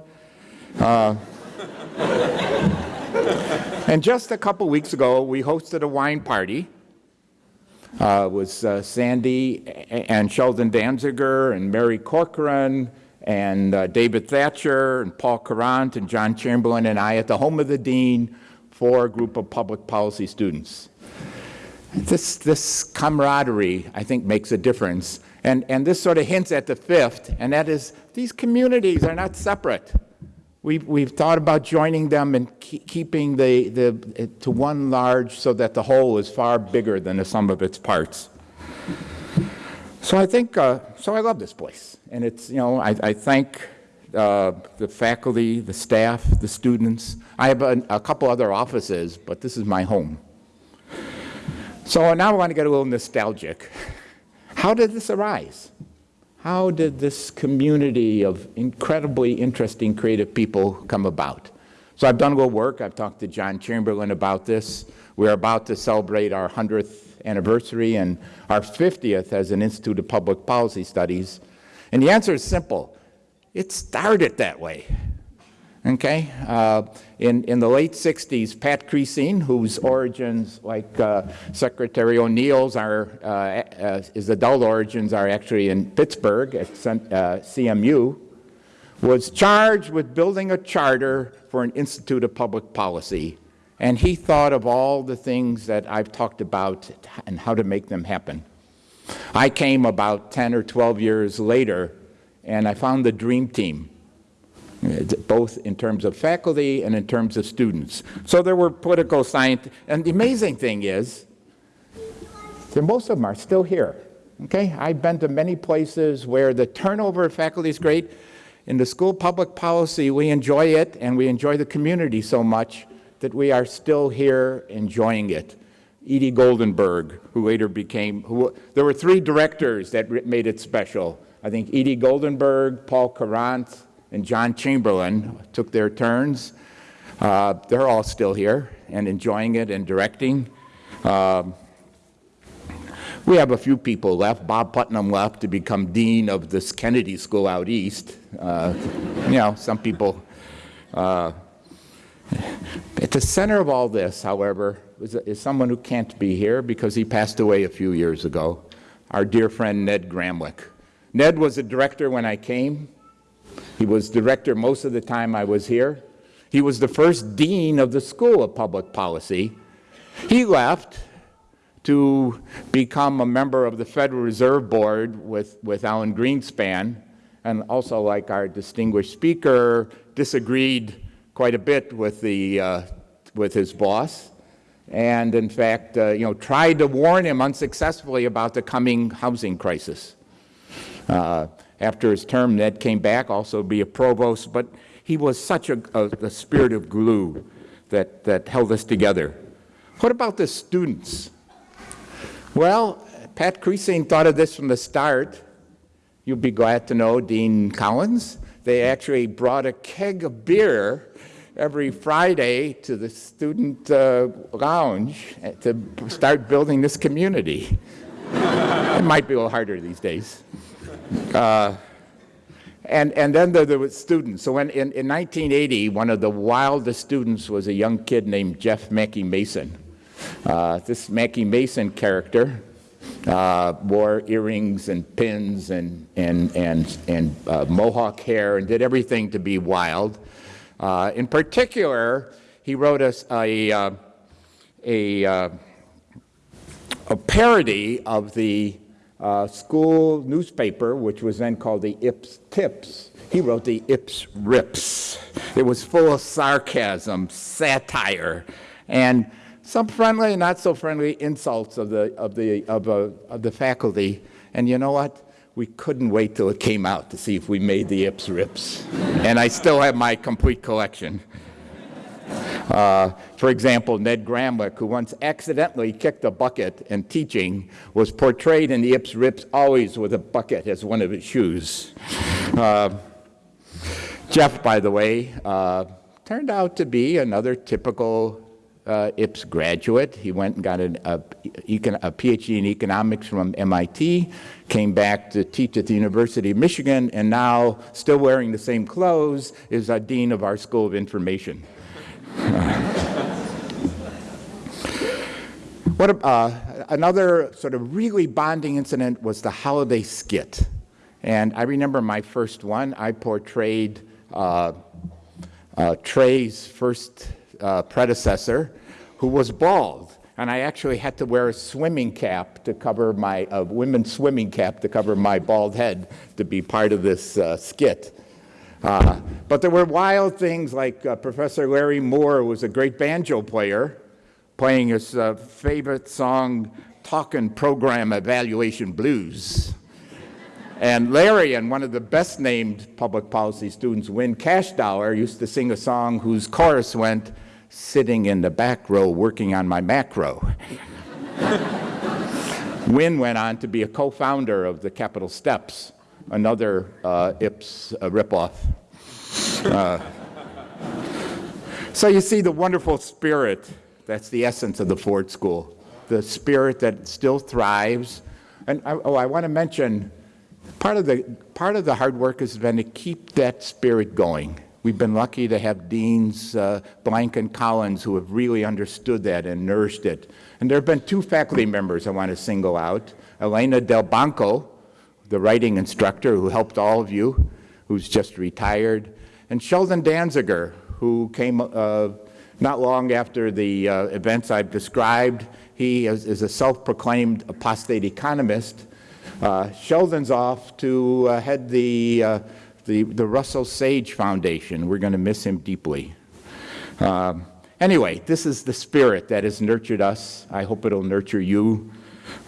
C: Uh, and just a couple weeks ago, we hosted a wine party. Uh, was uh, Sandy and Sheldon Danziger and Mary Corcoran and uh, David Thatcher and Paul Courant and John Chamberlin and I at the home of the dean for a group of public policy students. This, this camaraderie, I think, makes a difference. And, and this sort of hints at the fifth, and that is these communities are not separate. We've, we've thought about joining them and keeping the, the, to one large so that the whole is far bigger than the sum of its parts. So I think, uh, so I love this place. And it's, you know, I, I thank uh, the faculty, the staff, the students. I have a, a couple other offices, but this is my home. So now I want to get a little nostalgic. How did this arise? How did this community of incredibly interesting creative people come about? So I've done a little work. I've talked to John Chamberlin about this. We're about to celebrate our 100th anniversary and our 50th as an Institute of Public Policy Studies. And the answer is simple. It started that way. Okay? Uh, in, in the late 60s, Pat Crecine, whose origins, like uh, Secretary O'Neill's, are, uh, uh his adult origins are actually in Pittsburgh at uh, CMU, was charged with building a charter for an Institute of Public Policy. And he thought of all the things that I've talked about and how to make them happen. I came about 10 or 12 years later, and I found the dream team both in terms of faculty and in terms of students. So there were political science, and the amazing thing is, most of them are still here. Okay, I've been to many places where the turnover of faculty is great. In the school public policy, we enjoy it, and we enjoy the community so much that we are still here enjoying it. Edie Goldenberg, who later became, who, there were three directors that made it special. I think Edie Goldenberg, Paul Courant, and John Chamberlin took their turns. Uh, they're all still here and enjoying it and directing. Uh, we have a few people left. Bob Putnam left to become dean of this Kennedy School out east. Uh, you know, some people. Uh, at the center of all this, however, is, is, someone who can't be here because he passed away a few years ago, our dear friend Ned Gramlich. Ned was a director when I came. He was director most of the time I was here. He was the first dean of the School of Public Policy. He left to become a member of the Federal Reserve Board with, with Alan Greenspan, and also like our distinguished speaker, disagreed quite a bit with, the, uh, with his boss, and in fact, uh, you know, tried to warn him unsuccessfully about the coming housing crisis. Uh, after his term, Ned came back, also be a provost, but he was such a, a, a spirit of glue that, that held us together. What about the students? Well, Pat Crecine thought of this from the start. You'll be glad to know, Dean Collins, they actually brought a keg of beer every Friday to the student uh, lounge to start building this community. it might be a little harder these days. Uh, and, and then there, there were students. So when, in, in 1980, one of the wildest students was a young kid named Jeff MacKie-Mason. Uh, this MacKie-Mason character uh, wore earrings and pins and, and, and, and uh, mohawk hair and did everything to be wild. Uh, in particular, he wrote us a, uh, a, uh, a parody of the uh, school newspaper, which was then called the Ips Tips. He wrote the Ips Rips. It was full of sarcasm, satire, and some friendly and not so friendly insults of the, of the, of, uh, of the faculty. And you know what? We couldn't wait till it came out to see if we made the Ips Rips. and I still have my complete collection. Uh, for example, Ned Gramlich, who once accidentally kicked a bucket in teaching, was portrayed in the Ips Rips always with a bucket as one of his shoes. Uh, Jeff, by the way, uh, turned out to be another typical uh, IPS graduate. He went and got an, a, a PhD in economics from MIT, came back to teach at the University of Michigan, and now, still wearing the same clothes, is a dean of our School of Information. what, uh, another sort of really bonding incident was the holiday skit. And I remember my first one. I portrayed uh, uh, Trey's first uh, predecessor, who was bald. And I actually had to wear a swimming cap to cover my, a women's swimming cap to cover my bald head to be part of this uh, skit. Uh, but there were wild things like Professor Larry Mohr was a great banjo player, playing his uh, favorite song, Talking Program Evaluation Blues. And Larry and one of the best named public policy students, Win Cashdollar, used to sing a song whose chorus went, sitting in the back row working on my macro. Win went on to be a co-founder of the Capitol Steps, another uh, IPS uh, ripoff. Uh, so you see the wonderful spirit, that's the essence of the Ford School, the spirit that still thrives. And I, oh, I want to mention, part of, the, part of the hard work has been to keep that spirit going. We've been lucky to have deans uh, Blank and Collins who have really understood that and nourished it. And there have been two faculty members I want to single out. Elena Delbanco, the writing instructor who helped all of you, who's just retired, and Sheldon Danziger, who came uh, not long after the uh, events I've described. He is, is a self-proclaimed apostate economist. Uh, Sheldon's off to uh, head the uh, the, the Russell Sage Foundation. We're going to miss him deeply. Um, anyway, this is the spirit that has nurtured us. I hope it'll nurture you.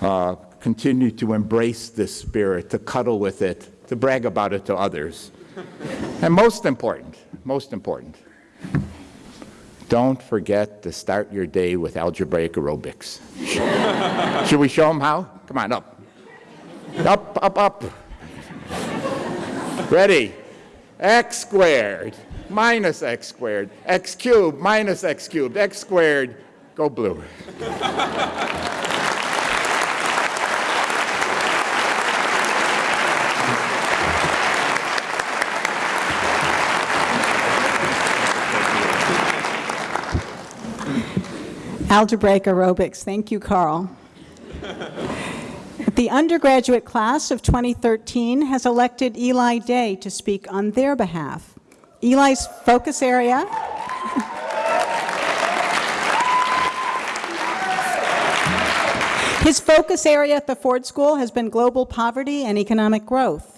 C: Uh, continue to embrace this spirit, to cuddle with it, to brag about it to others. and most important, most important, don't forget to start your day with algebraic aerobics. Should we show them how? Come on, up. Up, up, up. Ready? x squared minus x squared, x cubed minus x cubed, x squared, go blue.
A: Algebraic aerobics. Thank you, Carl. The undergraduate class of 2013 has elected Eli Day to speak on their behalf. Eli's focus area His focus area at the Ford School has been global poverty and economic growth.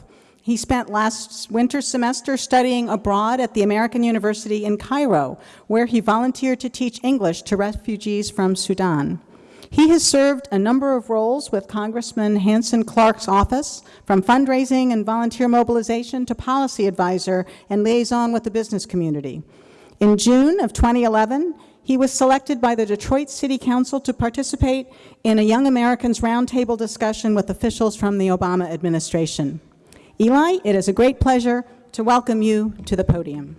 A: He spent last winter semester studying abroad at the American University in Cairo, where he volunteered to teach English to refugees from Sudan. He has served a number of roles with Congressman Hansen Clarke's office, from fundraising and volunteer mobilization to policy advisor and liaison with the business community. In June of 2011, he was selected by the Detroit City Council to participate in a Young Americans Roundtable discussion with officials from the Obama administration. Eli, it is a great pleasure to welcome you to the podium.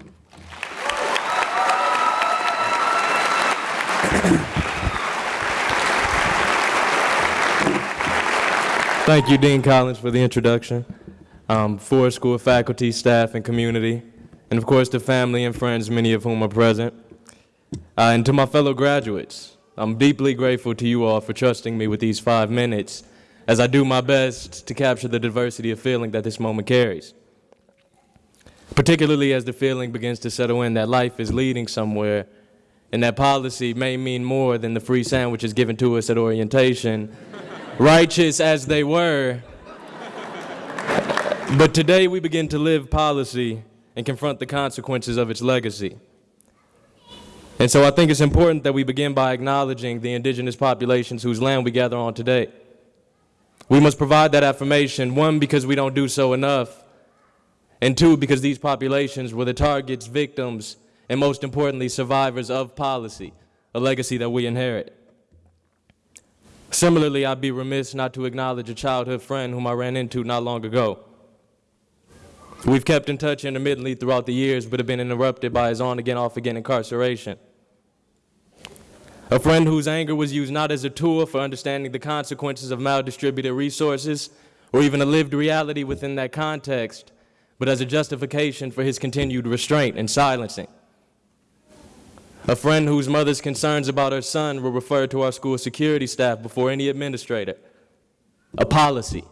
D: Thank you, Dean Collins, for the introduction. Um, Ford School faculty, staff, and community, and of course the family and friends, many of whom are present. Uh, and to my fellow graduates, I'm deeply grateful to you all for trusting me with these five minutes as I do my best to capture the diversity of feeling that this moment carries. Particularly as the feeling begins to settle in that life is leading somewhere, and that policy may mean more than the free sandwiches given to us at orientation, righteous as they were. But today we begin to live policy and confront the consequences of its legacy. And so I think it's important that we begin by acknowledging the indigenous populations whose land we gather on today. We must provide that affirmation, one, because we don't do so enough, and two, because these populations were the targets, victims, and most importantly, survivors of policy, a legacy that we inherit. Similarly, I'd be remiss not to acknowledge a childhood friend whom I ran into not long ago. We've kept in touch intermittently throughout the years, but have been interrupted by his on again, off again incarceration. A friend whose anger was used not as a tool for understanding the consequences of maldistributed resources or even a lived reality within that context, but as a justification for his continued restraint and silencing. A friend whose mother's concerns about her son were referred to our school security staff before any administrator. A policy.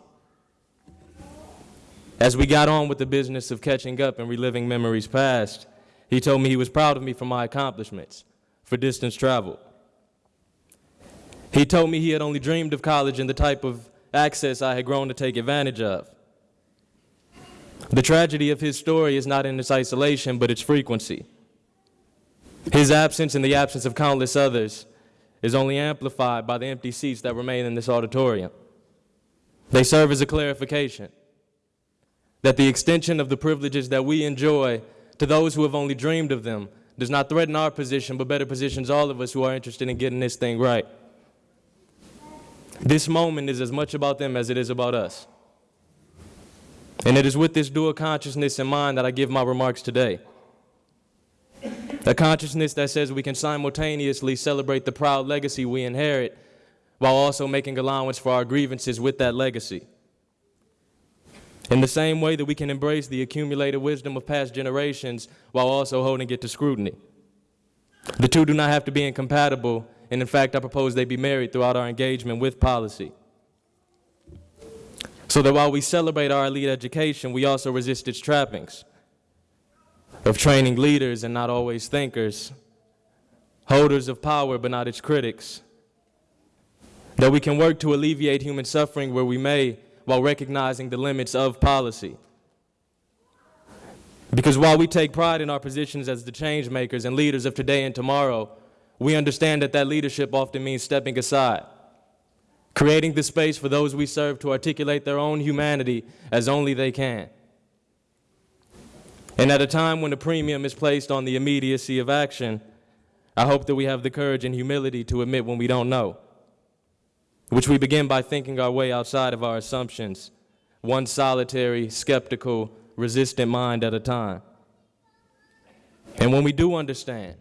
D: As we got on with the business of catching up and reliving memories past, he told me he was proud of me for my accomplishments, for distance traveled. He told me he had only dreamed of college and the type of access I had grown to take advantage of. The tragedy of his story is not in its isolation, but its frequency. His absence and the absence of countless others is only amplified by the empty seats that remain in this auditorium. They serve as a clarification that the extension of the privileges that we enjoy to those who have only dreamed of them does not threaten our position, but better positions all of us who are interested in getting this thing right. This moment is as much about them as it is about us. And it is with this dual consciousness in mind that I give my remarks today. A consciousness that says we can simultaneously celebrate the proud legacy we inherit while also making allowance for our grievances with that legacy. In the same way that we can embrace the accumulated wisdom of past generations while also holding it to scrutiny. The two do not have to be incompatible, and in fact, I propose they be married throughout our engagement with policy. So that while we celebrate our elite education, we also resist its trappings of training leaders and not always thinkers, holders of power but not its critics. That we can work to alleviate human suffering where we may while recognizing the limits of policy. Because while we take pride in our positions as the change makers and leaders of today and tomorrow, we understand that that leadership often means stepping aside, creating the space for those we serve to articulate their own humanity as only they can. And at a time when the premium is placed on the immediacy of action, I hope that we have the courage and humility to admit when we don't know, which we begin by thinking our way outside of our assumptions, one solitary, skeptical, resistant mind at a time. And when we do understand,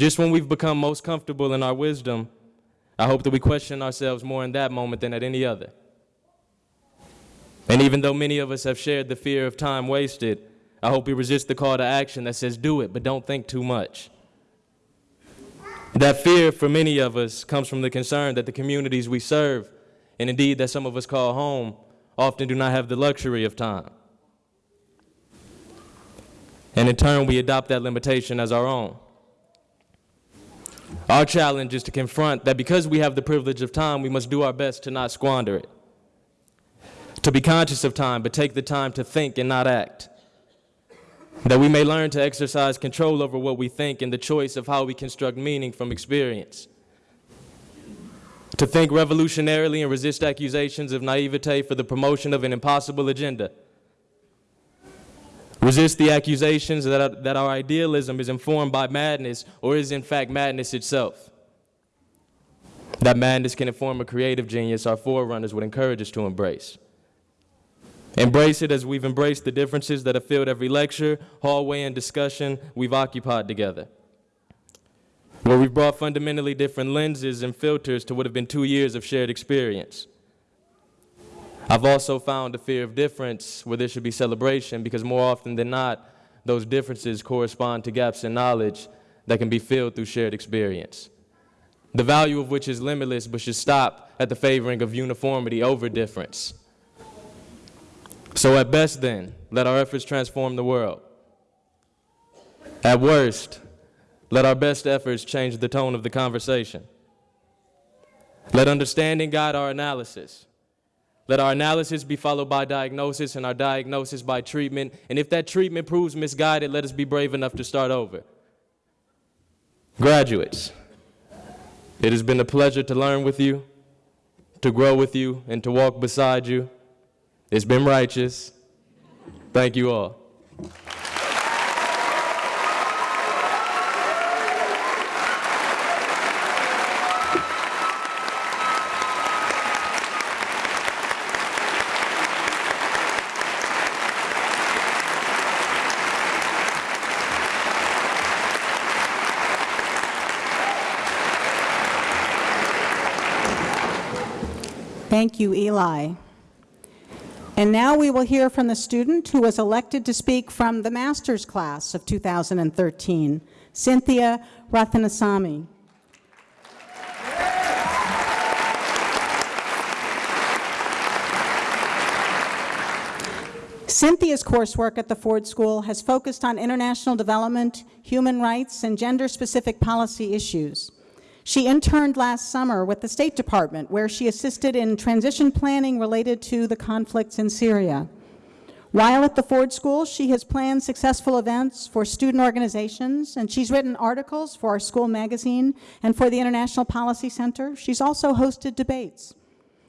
D: just when we've become most comfortable in our wisdom, I hope that we question ourselves more in that moment than at any other. And even though many of us have shared the fear of time wasted, I hope we resist the call to action that says do it, but don't think too much. That fear for many of us comes from the concern that the communities we serve, and indeed that some of us call home, often do not have the luxury of time. And in turn, we adopt that limitation as our own. Our challenge is to confront that because we have the privilege of time, we must do our best to not squander it. To be conscious of time, but take the time to think and not act. That we may learn to exercise control over what we think and the choice of how we construct meaning from experience. To think revolutionarily and resist accusations of naivete for the promotion of an impossible agenda. Resist the accusations that, our, that our idealism is informed by madness or is in fact madness itself. That madness can inform a creative genius our forerunners would encourage us to embrace. Embrace it as we've embraced the differences that have filled every lecture, hallway, and discussion we've occupied together. Where we've brought fundamentally different lenses and filters to what have been two years of shared experience. I've also found a fear of difference where there should be celebration because more often than not, those differences correspond to gaps in knowledge that can be filled through shared experience. the value of which is limitless but should stop at the favoring of uniformity over difference. So at best then, let our efforts transform the world. At worst, let our best efforts change the tone of the conversation. Let understanding guide our analysis. Let our analysis be followed by diagnosis and our diagnosis by treatment. And if that treatment proves misguided, let us be brave enough to start over. Graduates, it has been a pleasure to learn with you, to grow with you, and to walk beside you. It's been righteous. Thank you all.
A: Thank you, Eli. And now we will hear from the student who was elected to speak from the master's class of 2013, Cynthia Rathinasamy. Cynthia's coursework at the Ford School has focused on international development, human rights, and gender-specific policy issues. She interned last summer with the State Department, where she assisted in transition planning related to the conflicts in Syria. While at the Ford School, she has planned successful events for student organizations, and she's written articles for our school magazine and for the International Policy Center. She's also hosted debates.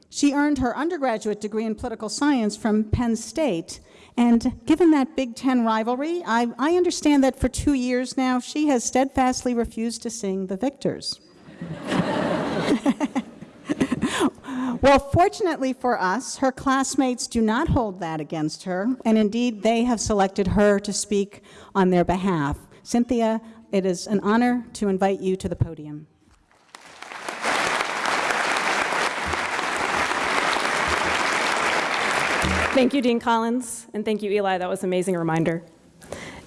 A: She earned her undergraduate degree in political science from Penn State, and given that Big Ten rivalry, I, I understand that for two years now, she has steadfastly refused to sing the victors. well, fortunately for us, her classmates do not hold that against her, and indeed, they have selected her to speak on their behalf. Cynthia, it is an honor to invite you to the podium.
E: Thank you, Dean Collins, and thank you, Eli. That was an amazing reminder.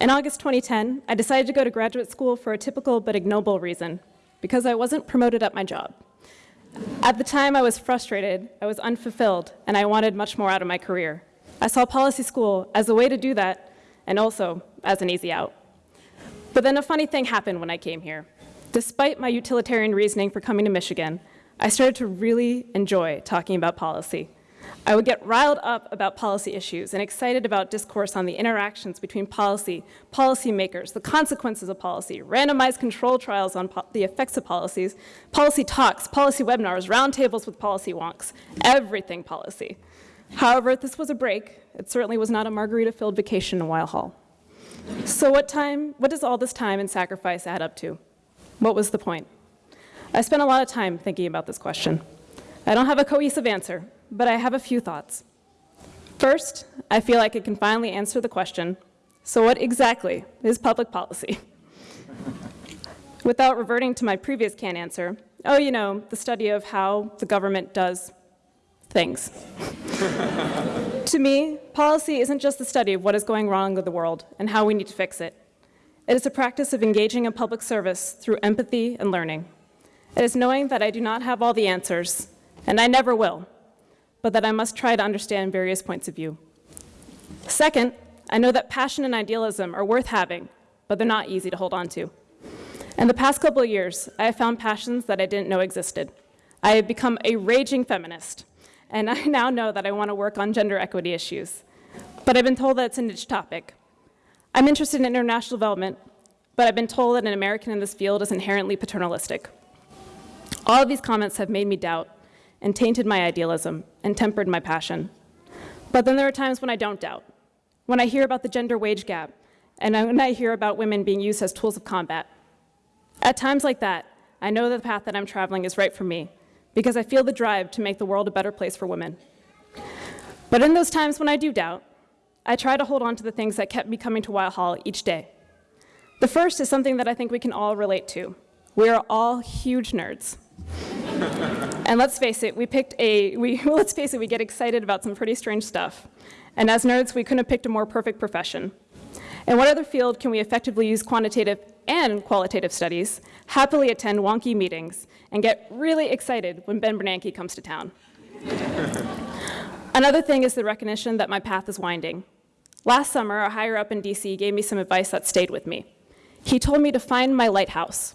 E: In August 2010, I decided to go to graduate school for a typical but ignoble reason, because I wasn't promoted at my job. At the time, I was frustrated, I was unfulfilled, and I wanted much more out of my career. I saw policy school as a way to do that, and also as an easy out. But then a funny thing happened when I came here. Despite my utilitarian reasoning for coming to Michigan, I started to really enjoy talking about policy. I would get riled up about policy issues and excited about discourse on the interactions between policy, policymakers, the consequences of policy, randomized control trials on the effects of policies, policy talks, policy webinars, roundtables with policy wonks, everything policy. However, this was a break. It certainly was not a margarita-filled vacation in Weill Hall. So what time, what does all this time and sacrifice add up to? What was the point? I spent a lot of time thinking about this question. I don't have a cohesive answer, but I have a few thoughts. First, I feel like I can finally answer the question, so what exactly is public policy? Without reverting to my previous canned answer, oh, you know, the study of how the government does things. to me, policy isn't just the study of what is going wrong with the world and how we need to fix it. It is a practice of engaging in public service through empathy and learning. It is knowing that I do not have all the answers, and I never will, but that I must try to understand various points of view. Second, I know that passion and idealism are worth having, but they're not easy to hold on to. In the past couple of years, I have found passions that I didn't know existed. I have become a raging feminist, and I now know that I want to work on gender equity issues. But I've been told that it's a niche topic. I'm interested in international development, but I've been told that an American in this field is inherently paternalistic. All of these comments have made me doubt and tainted my idealism and tempered my passion. But then there are times when I don't doubt. When I hear about the gender wage gap, and when I hear about women being used as tools of combat. At times like that, I know that the path that I'm traveling is right for me, because I feel the drive to make the world a better place for women. But in those times when I do doubt, I try to hold on to the things that kept me coming to Weill Hall each day. The first is something that I think we can all relate to. We are all huge nerds. and let's face it, we picked a, we, well, let's face it, we get excited about some pretty strange stuff. And as nerds, we couldn't have picked a more perfect profession. In what other field can we effectively use quantitative and qualitative studies, happily attend wonky meetings, and get really excited when Ben Bernanke comes to town. Another thing is the recognition that my path is winding. Last summer, a higher up in DC gave me some advice that stayed with me. He told me to find my lighthouse.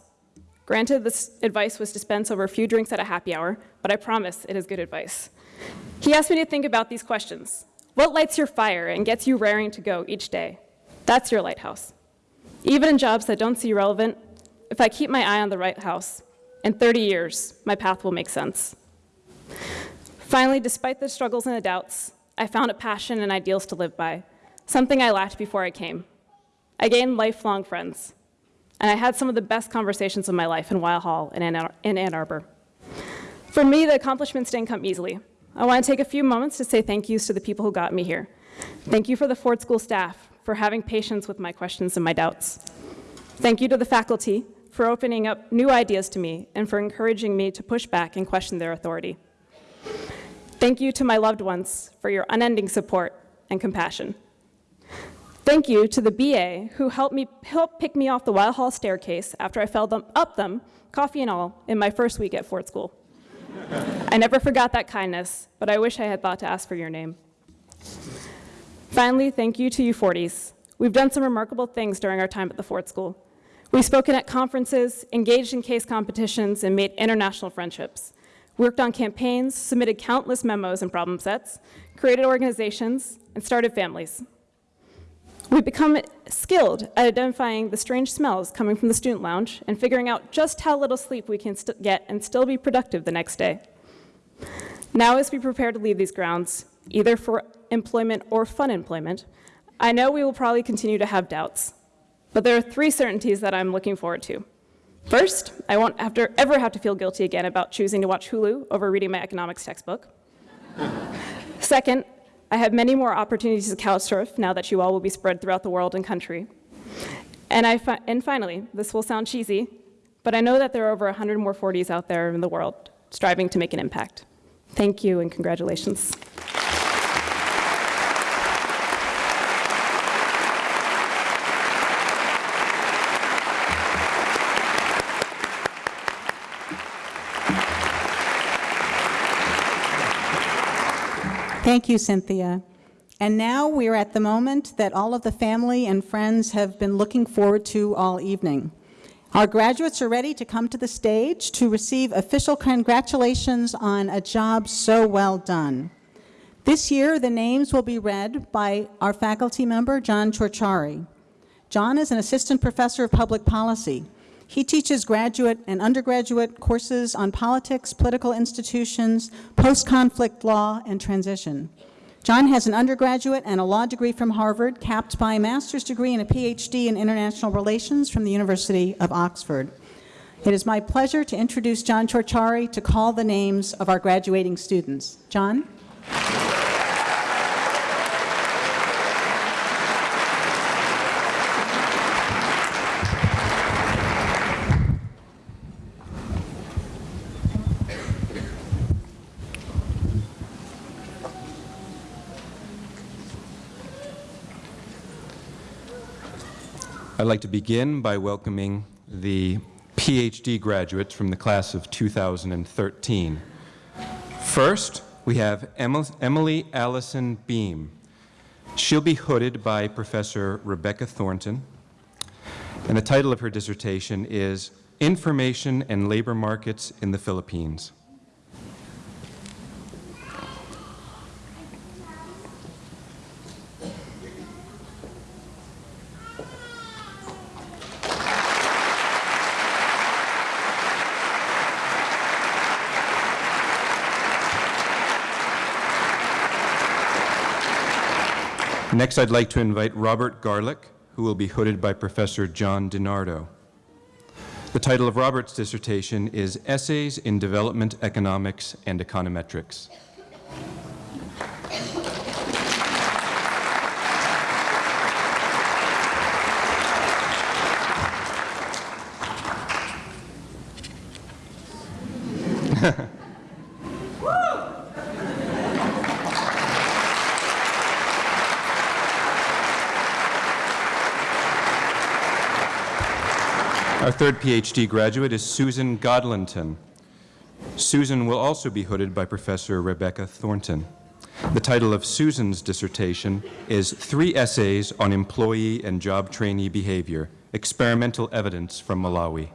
E: Granted, this advice was dispensed over a few drinks at a happy hour, but I promise it is good advice. He asked me to think about these questions. What lights your fire and gets you raring to go each day? That's your lighthouse. Even in jobs that don't seem relevant, if I keep my eye on the lighthouse, in 30 years, my path will make sense. Finally, despite the struggles and the doubts, I found a passion and ideals to live by, something I lacked before I came. I gained lifelong friends, and I had some of the best conversations of my life in Weill Hall in Ann Arbor. For me, the accomplishments didn't come easily. I want to take a few moments to say thank yous to the people who got me here. Thank you for the Ford School staff for having patience with my questions and my doubts. Thank you to the faculty for opening up new ideas to me and for encouraging me to push back and question their authority. Thank you to my loved ones for your unending support and compassion. Thank you to the BA who helped me help pick me off the Weill Hall staircase after I fell them, up them, coffee and all, in my first week at Ford School. I never forgot that kindness, but I wish I had thought to ask for your name. Finally, thank you to you Fordies. We've done some remarkable things during our time at the Ford School. We've spoken at conferences, engaged in case competitions, and made international friendships. Worked on campaigns, submitted countless memos and problem sets, created organizations, and started families. We've become skilled at identifying the strange smells coming from the student lounge and figuring out just how little sleep we can get and still be productive the next day. Now, as we prepare to leave these grounds, either for employment or fun employment, I know we will probably continue to have doubts. But there are three certainties that I'm looking forward to. First, I won't have to, ever have to feel guilty again about choosing to watch Hulu over reading my economics textbook. Second, I have many more opportunities to couch surf now that you all will be spread throughout the world and country. And, I fi- and finally, this will sound cheesy, but I know that there are over 100 more Fordies out there in the world striving to make an impact. Thank you and congratulations.
A: Thank you, Cynthia. And now we are at the moment that all of the family and friends have been looking forward to all evening. Our graduates are ready to come to the stage to receive official congratulations on a job so well done. This year, the names will be read by our faculty member, John Ciorciari. John is an assistant professor of public policy. He teaches graduate and undergraduate courses on politics, political institutions, post-conflict law, and transition. John has an undergraduate and a law degree from Harvard, capped by a master's degree and a PhD in international relations from the University of Oxford. It is my pleasure to introduce John Ciorciari to call the names of our graduating students. John?
F: I'd like to begin by welcoming the PhD graduates from the class of 2013. First, we have Emily Allison Beam. She'll be hooded by Professor Rebecca Thornton, and the title of her dissertation is Information and Labor Markets in the Philippines. Next, I'd like to invite Robert Garlick, who will be hooded by Professor John DiNardo. The title of Robert's dissertation is Essays in Development Economics and Econometrics. Our third PhD graduate is Susan Godlonton. Susan will also be hooded by Professor Rebecca Thornton. The title of Susan's dissertation is Three Essays on Employee and Job Trainee Behavior, Experimental Evidence from Malawi.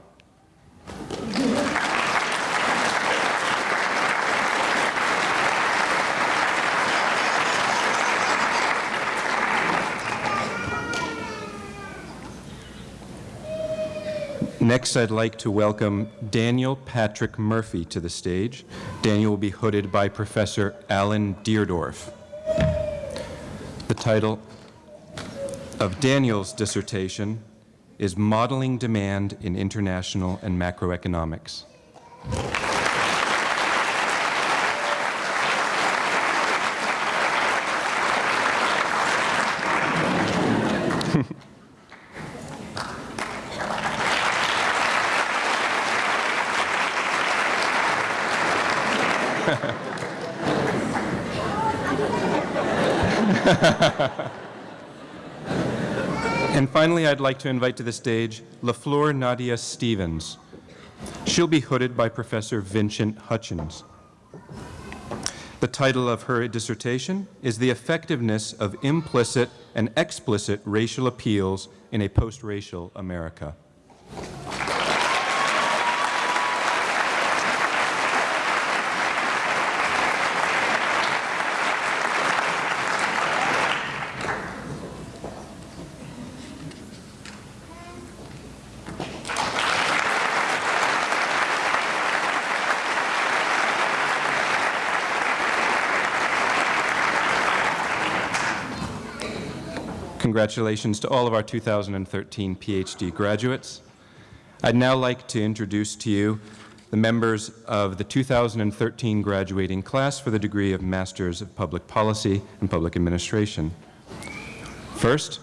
F: Next, I'd like to welcome Daniel Patrick Murphy to the stage. Daniel will be hooded by Professor Alan Deardorff. The title of Daniel's dissertation is Modeling Demand in International and Macroeconomics. And finally, I'd like to invite to the stage LaFleur Nadia Stephens. She'll be hooded by Professor Vincent Hutchings. The title of her dissertation is The Effectiveness of Implicit and Explicit Racial Appeals in a Post-Racial America. Congratulations to all of our 2013 PhD graduates. I'd now like to introduce to you the members of the 2013 graduating class for the degree of Masters of Public Policy and Public Administration. First,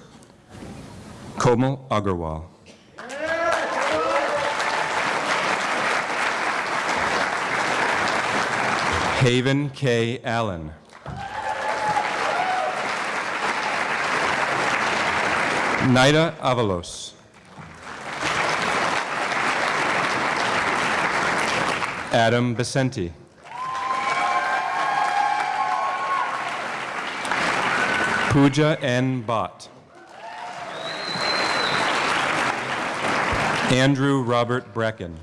F: Komal Agarwal. Haven K. Allen. Naida Avalos. Adam Becenti. Pooja N. Bott. Andrew Robert Brecken.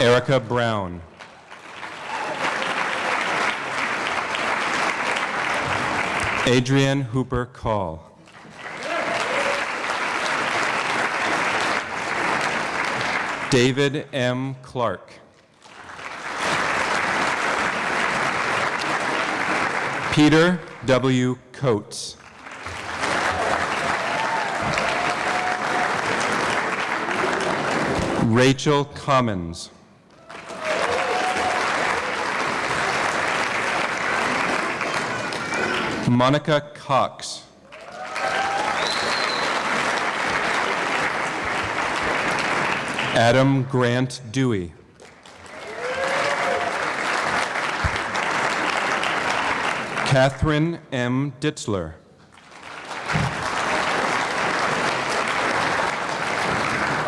F: Erica Brown. Adrienne Hooper Call. David M. Clark. Peter W. Coates. Rachel Commons. Monica Cox. Adam Grant Dewey. Catherine M. Ditzler.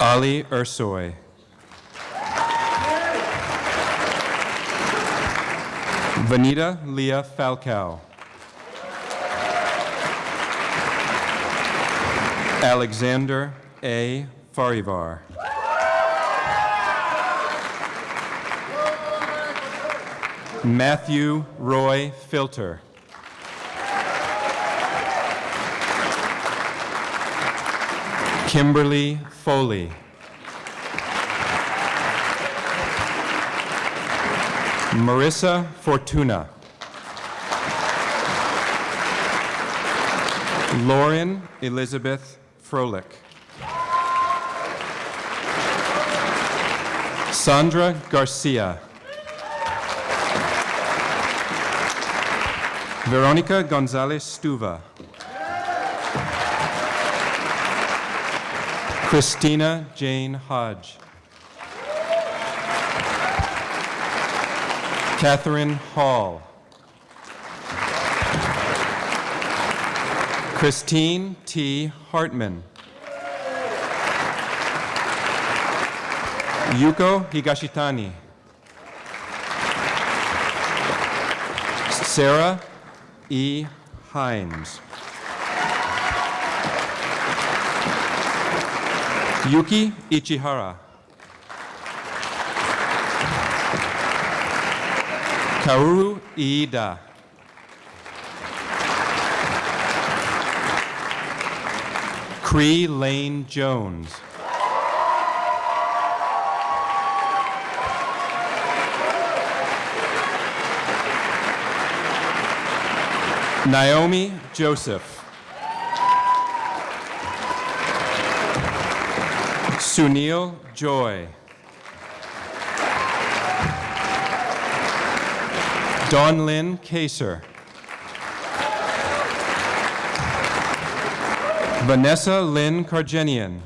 F: Ali Ursoy. Vanita Leah Falcao. Alexander A. Farivar. Matthew Roy Filter. Kimberly Foley. Marissa Fortuna. Lauren Elizabeth Froelich. Sandra Garcia. Veronica Gonzalez Stuva. Christina Jane Hodge. Catherine Hall. Christine T. Hartman. Yuko Higashitani. Sarah E. Himes. Yuki Ichihara. Kaoru Iida. Cree Lane Jones. Naomi Joseph. Sunil Joy. Don Lynn Kaser. Vanessa Lynn Cargenian.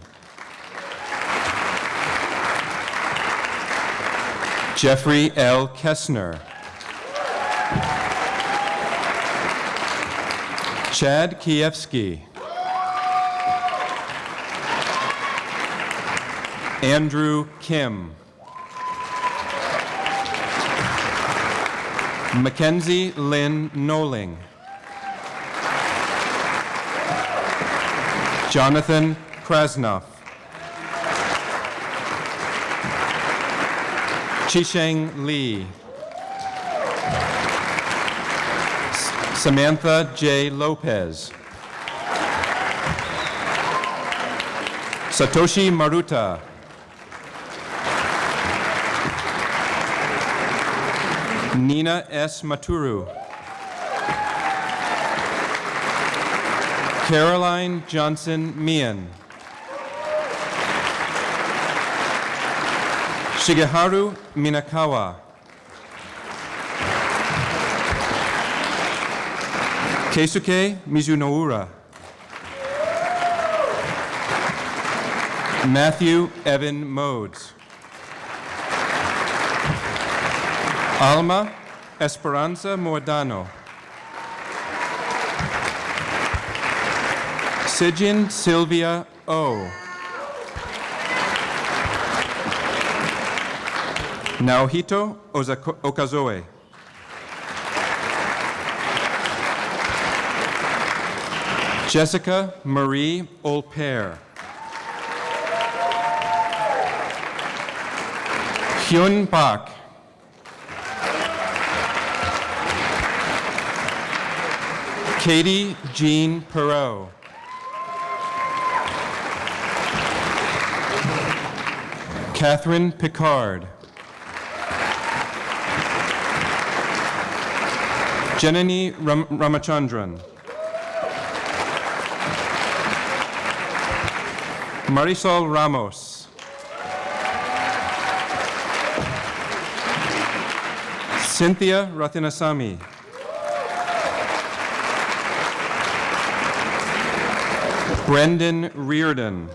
F: Jeffrey L. Kessner. Chad Kievsky. Andrew Kim. Mackenzie Lynn Noling. Jonathan Krasnov. Chisheng Lee. Samantha J. Lopez. Satoshi Maruta. Nina S. Maturu. Caroline Johnson Mian. Shigeharu Minakawa. Keisuke Mizunoura. Matthew Evan Modes. Alma Esperanza Mordano. Sijin Sylvia O. Naohito Okazoe. Jessica Marie Olper. Hyun Park. Katie Jean Perot. Catherine Picard. Jenani Ram- Ramachandran. Marisol Ramos. Cynthia Rathinasamy. Brendan Reardon.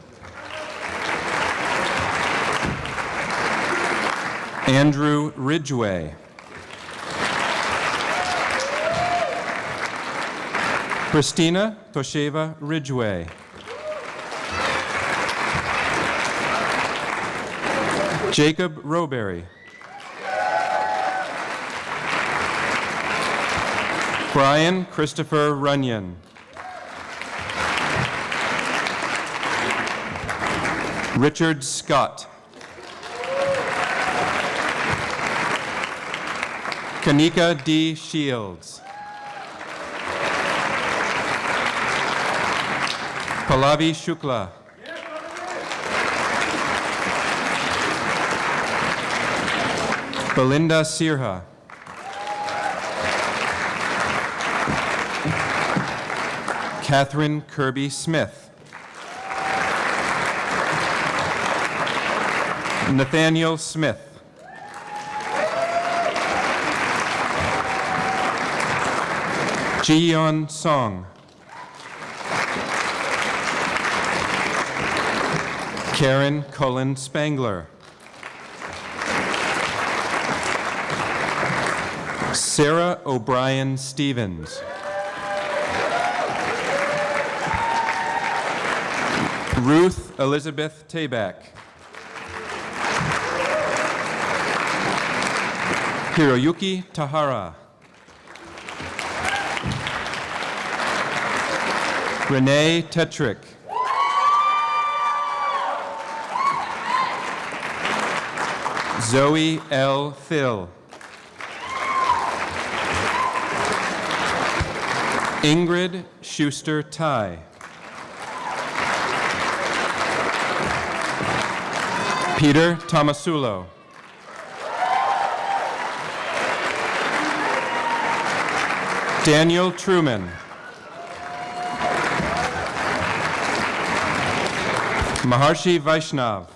F: Andrew Ridgway. Christina Tosheva Ridgway. Jacob Roberry. Brian Christopher Runyon. Richard Scott. Kanika D. Shields. Pallavi Shukla. Belinda Sirha. Catherine Kirby Smith. Nathaniel Smith. Jiyeon Song. Karen Cullen Spangler. Sarah O'Brien Stevens. Ruth Elizabeth Tabak. Hiroyuki Tahara. Renee Tetrick. Zoe L. Phil. Ingrid Schuster Ty. Peter Tomasulo. Daniel Truman. Maharshi Vaishnav.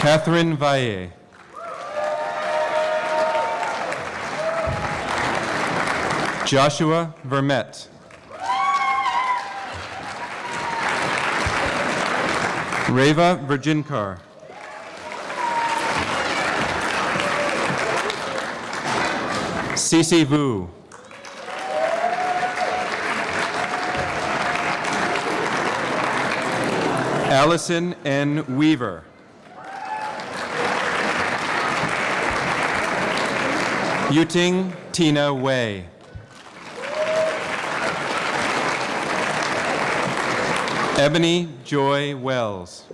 F: Catherine Valle. Joshua Vermette. Reva Virginkar. Cece Vu. Allison N. Weaver. Yuting Tina Wei. Ebony Joy Wells.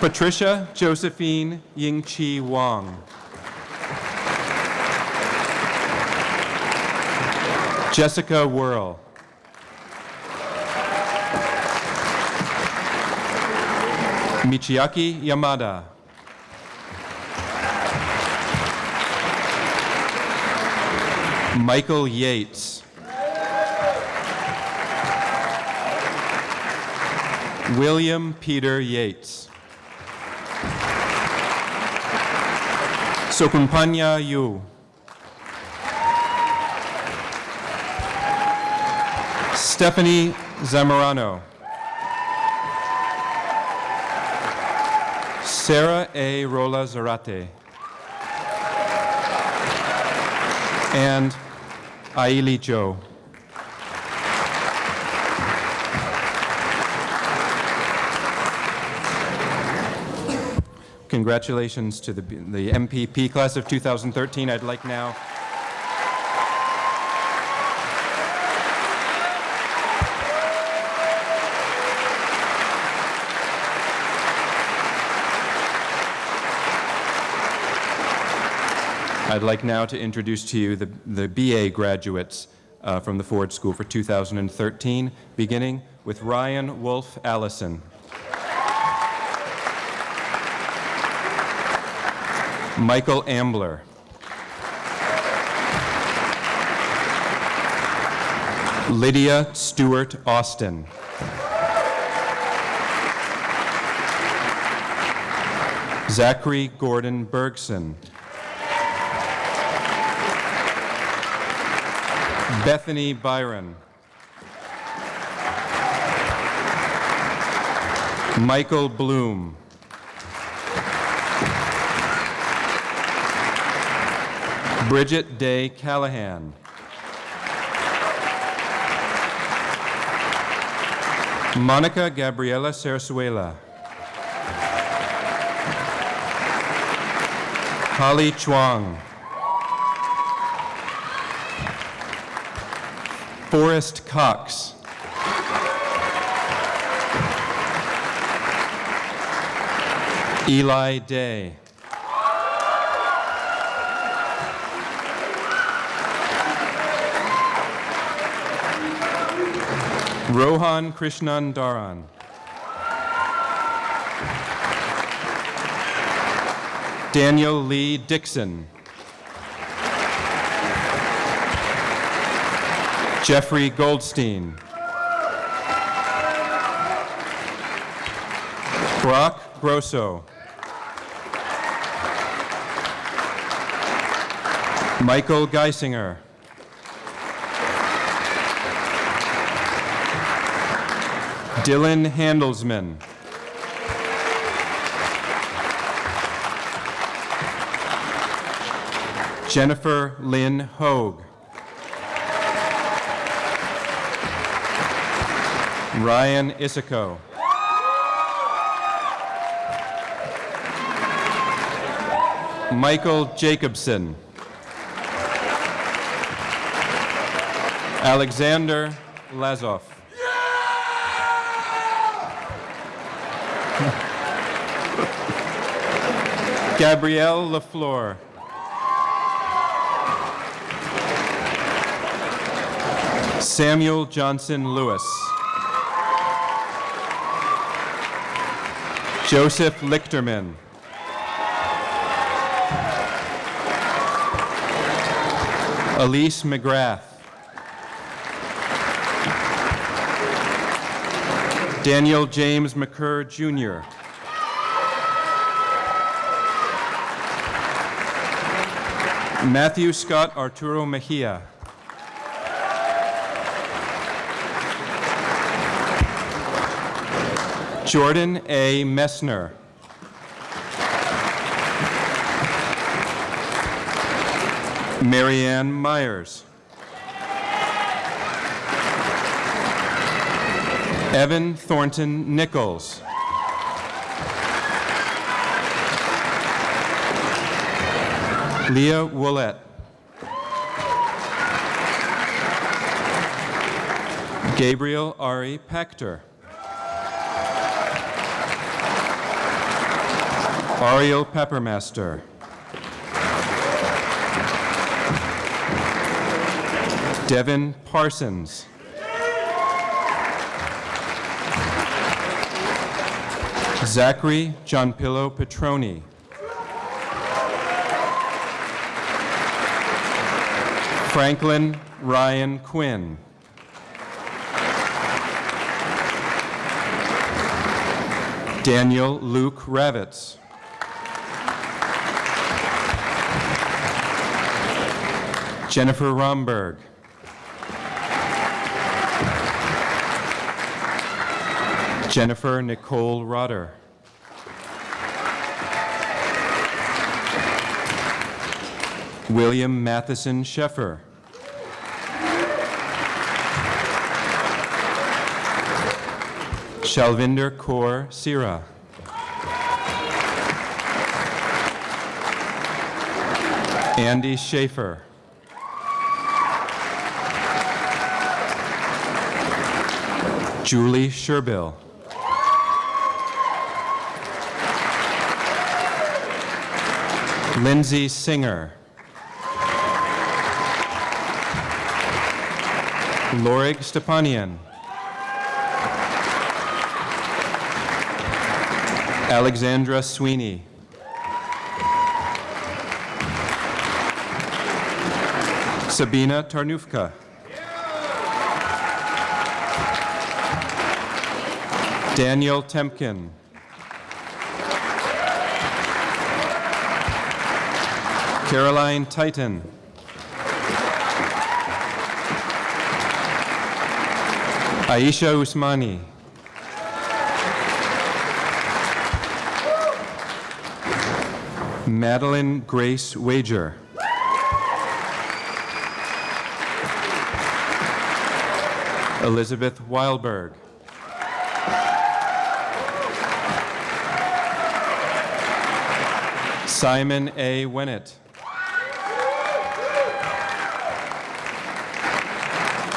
F: Patricia Josephine Yingqi Wang. Jessica Whirl. Michiaki Yamada. Michael Yates. William Peter Yates. Sokumpanya Yu. Stephanie Zamorano. Sarah A. Rola Zarate. And Aili Joe. Congratulations to the, the MPP class of 2013. I'd like now I'd like now to introduce to you the, the BA graduates uh, from the Ford School for 2013, beginning with Ryan Wolf Allison. Michael Ambler. Lydia Stewart Austin. Zachary Gordon Bergson. Bethany Byron. Michael Bloom. Bridget Day Callahan. Monica Gabriela Sarasuela. Holly Chuang. Forrest Cox. Eli Day. Rohan Krishnan Dharan. Daniel Lee Dixon. Jeffrey Goldstein. Brock Grosso. Michael Geisinger. Dylan Handelsman. Jennifer Lynn Hoag. Ryan Isico. Michael Jacobson. Alexander Lazoff. Gabrielle LaFleur. Samuel Johnson Lewis. Joseph Lichterman. Elise McGrath. Daniel James McCurr, Jr. Matthew Scott Arturo Mejia. Jordan A. Messner. Marianne Myers. Evan Thornton Nichols. Leah Willett. Gabriel Ari Pector. Ariel Peppermaster. Devin Parsons. Zachary Johnpillo Petroni. Franklin Ryan Quinn. Daniel Luke Ravitz. Jennifer Romberg. Jennifer Nicole Rotter. William Matheson Sheffer. Shalvinder Kaur Sira. Andy Schaefer. Julie Sherbill. Lindsay Singer. Lorig Stepanian. Alexandra Sweeney. Sabina Tarnufka. Daniel Temkin. Caroline Titan. Aisha Usmani. Madeline Grace Wager. Elizabeth Wildberg. Simon A. Winnett.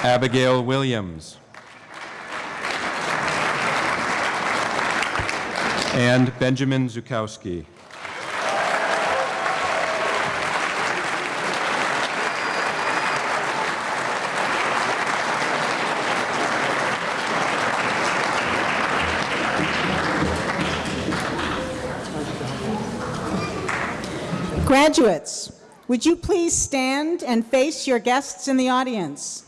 F: Abigail Williams. And Benjamin Zukowski.
A: Graduates, would you please stand and face your guests in the audience?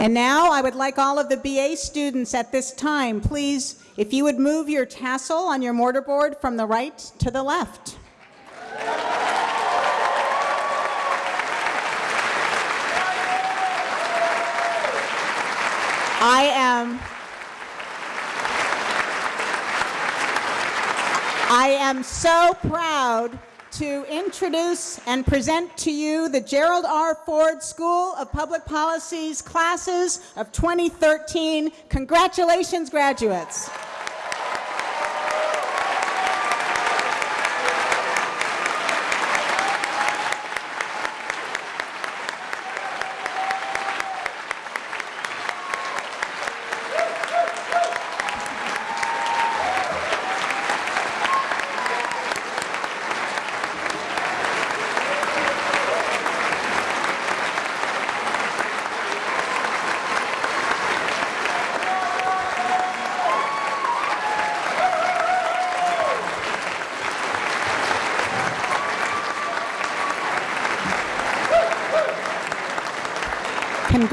A: And now I would like all of the BA students at this time, please, if you would move your tassel on your mortarboard from the right to the left. I am I am so proud to introduce and present to you the Gerald R. Ford School of Public Policy's classes of 2013. Congratulations, graduates.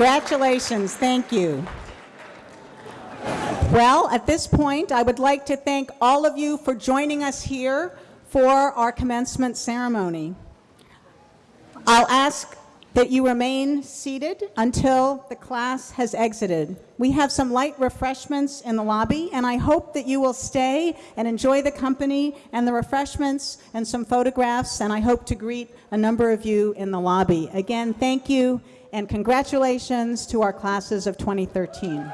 A: Congratulations, thank you. Well, at this point, I would like to thank all of you for joining us here for our commencement ceremony. I'll ask that you remain seated until the class has exited. We have some light refreshments in the lobby, and I hope that you will stay and enjoy the company and the refreshments and some photographs, and I hope to greet a number of you in the lobby. Again, thank you, and congratulations to our classes of 2013.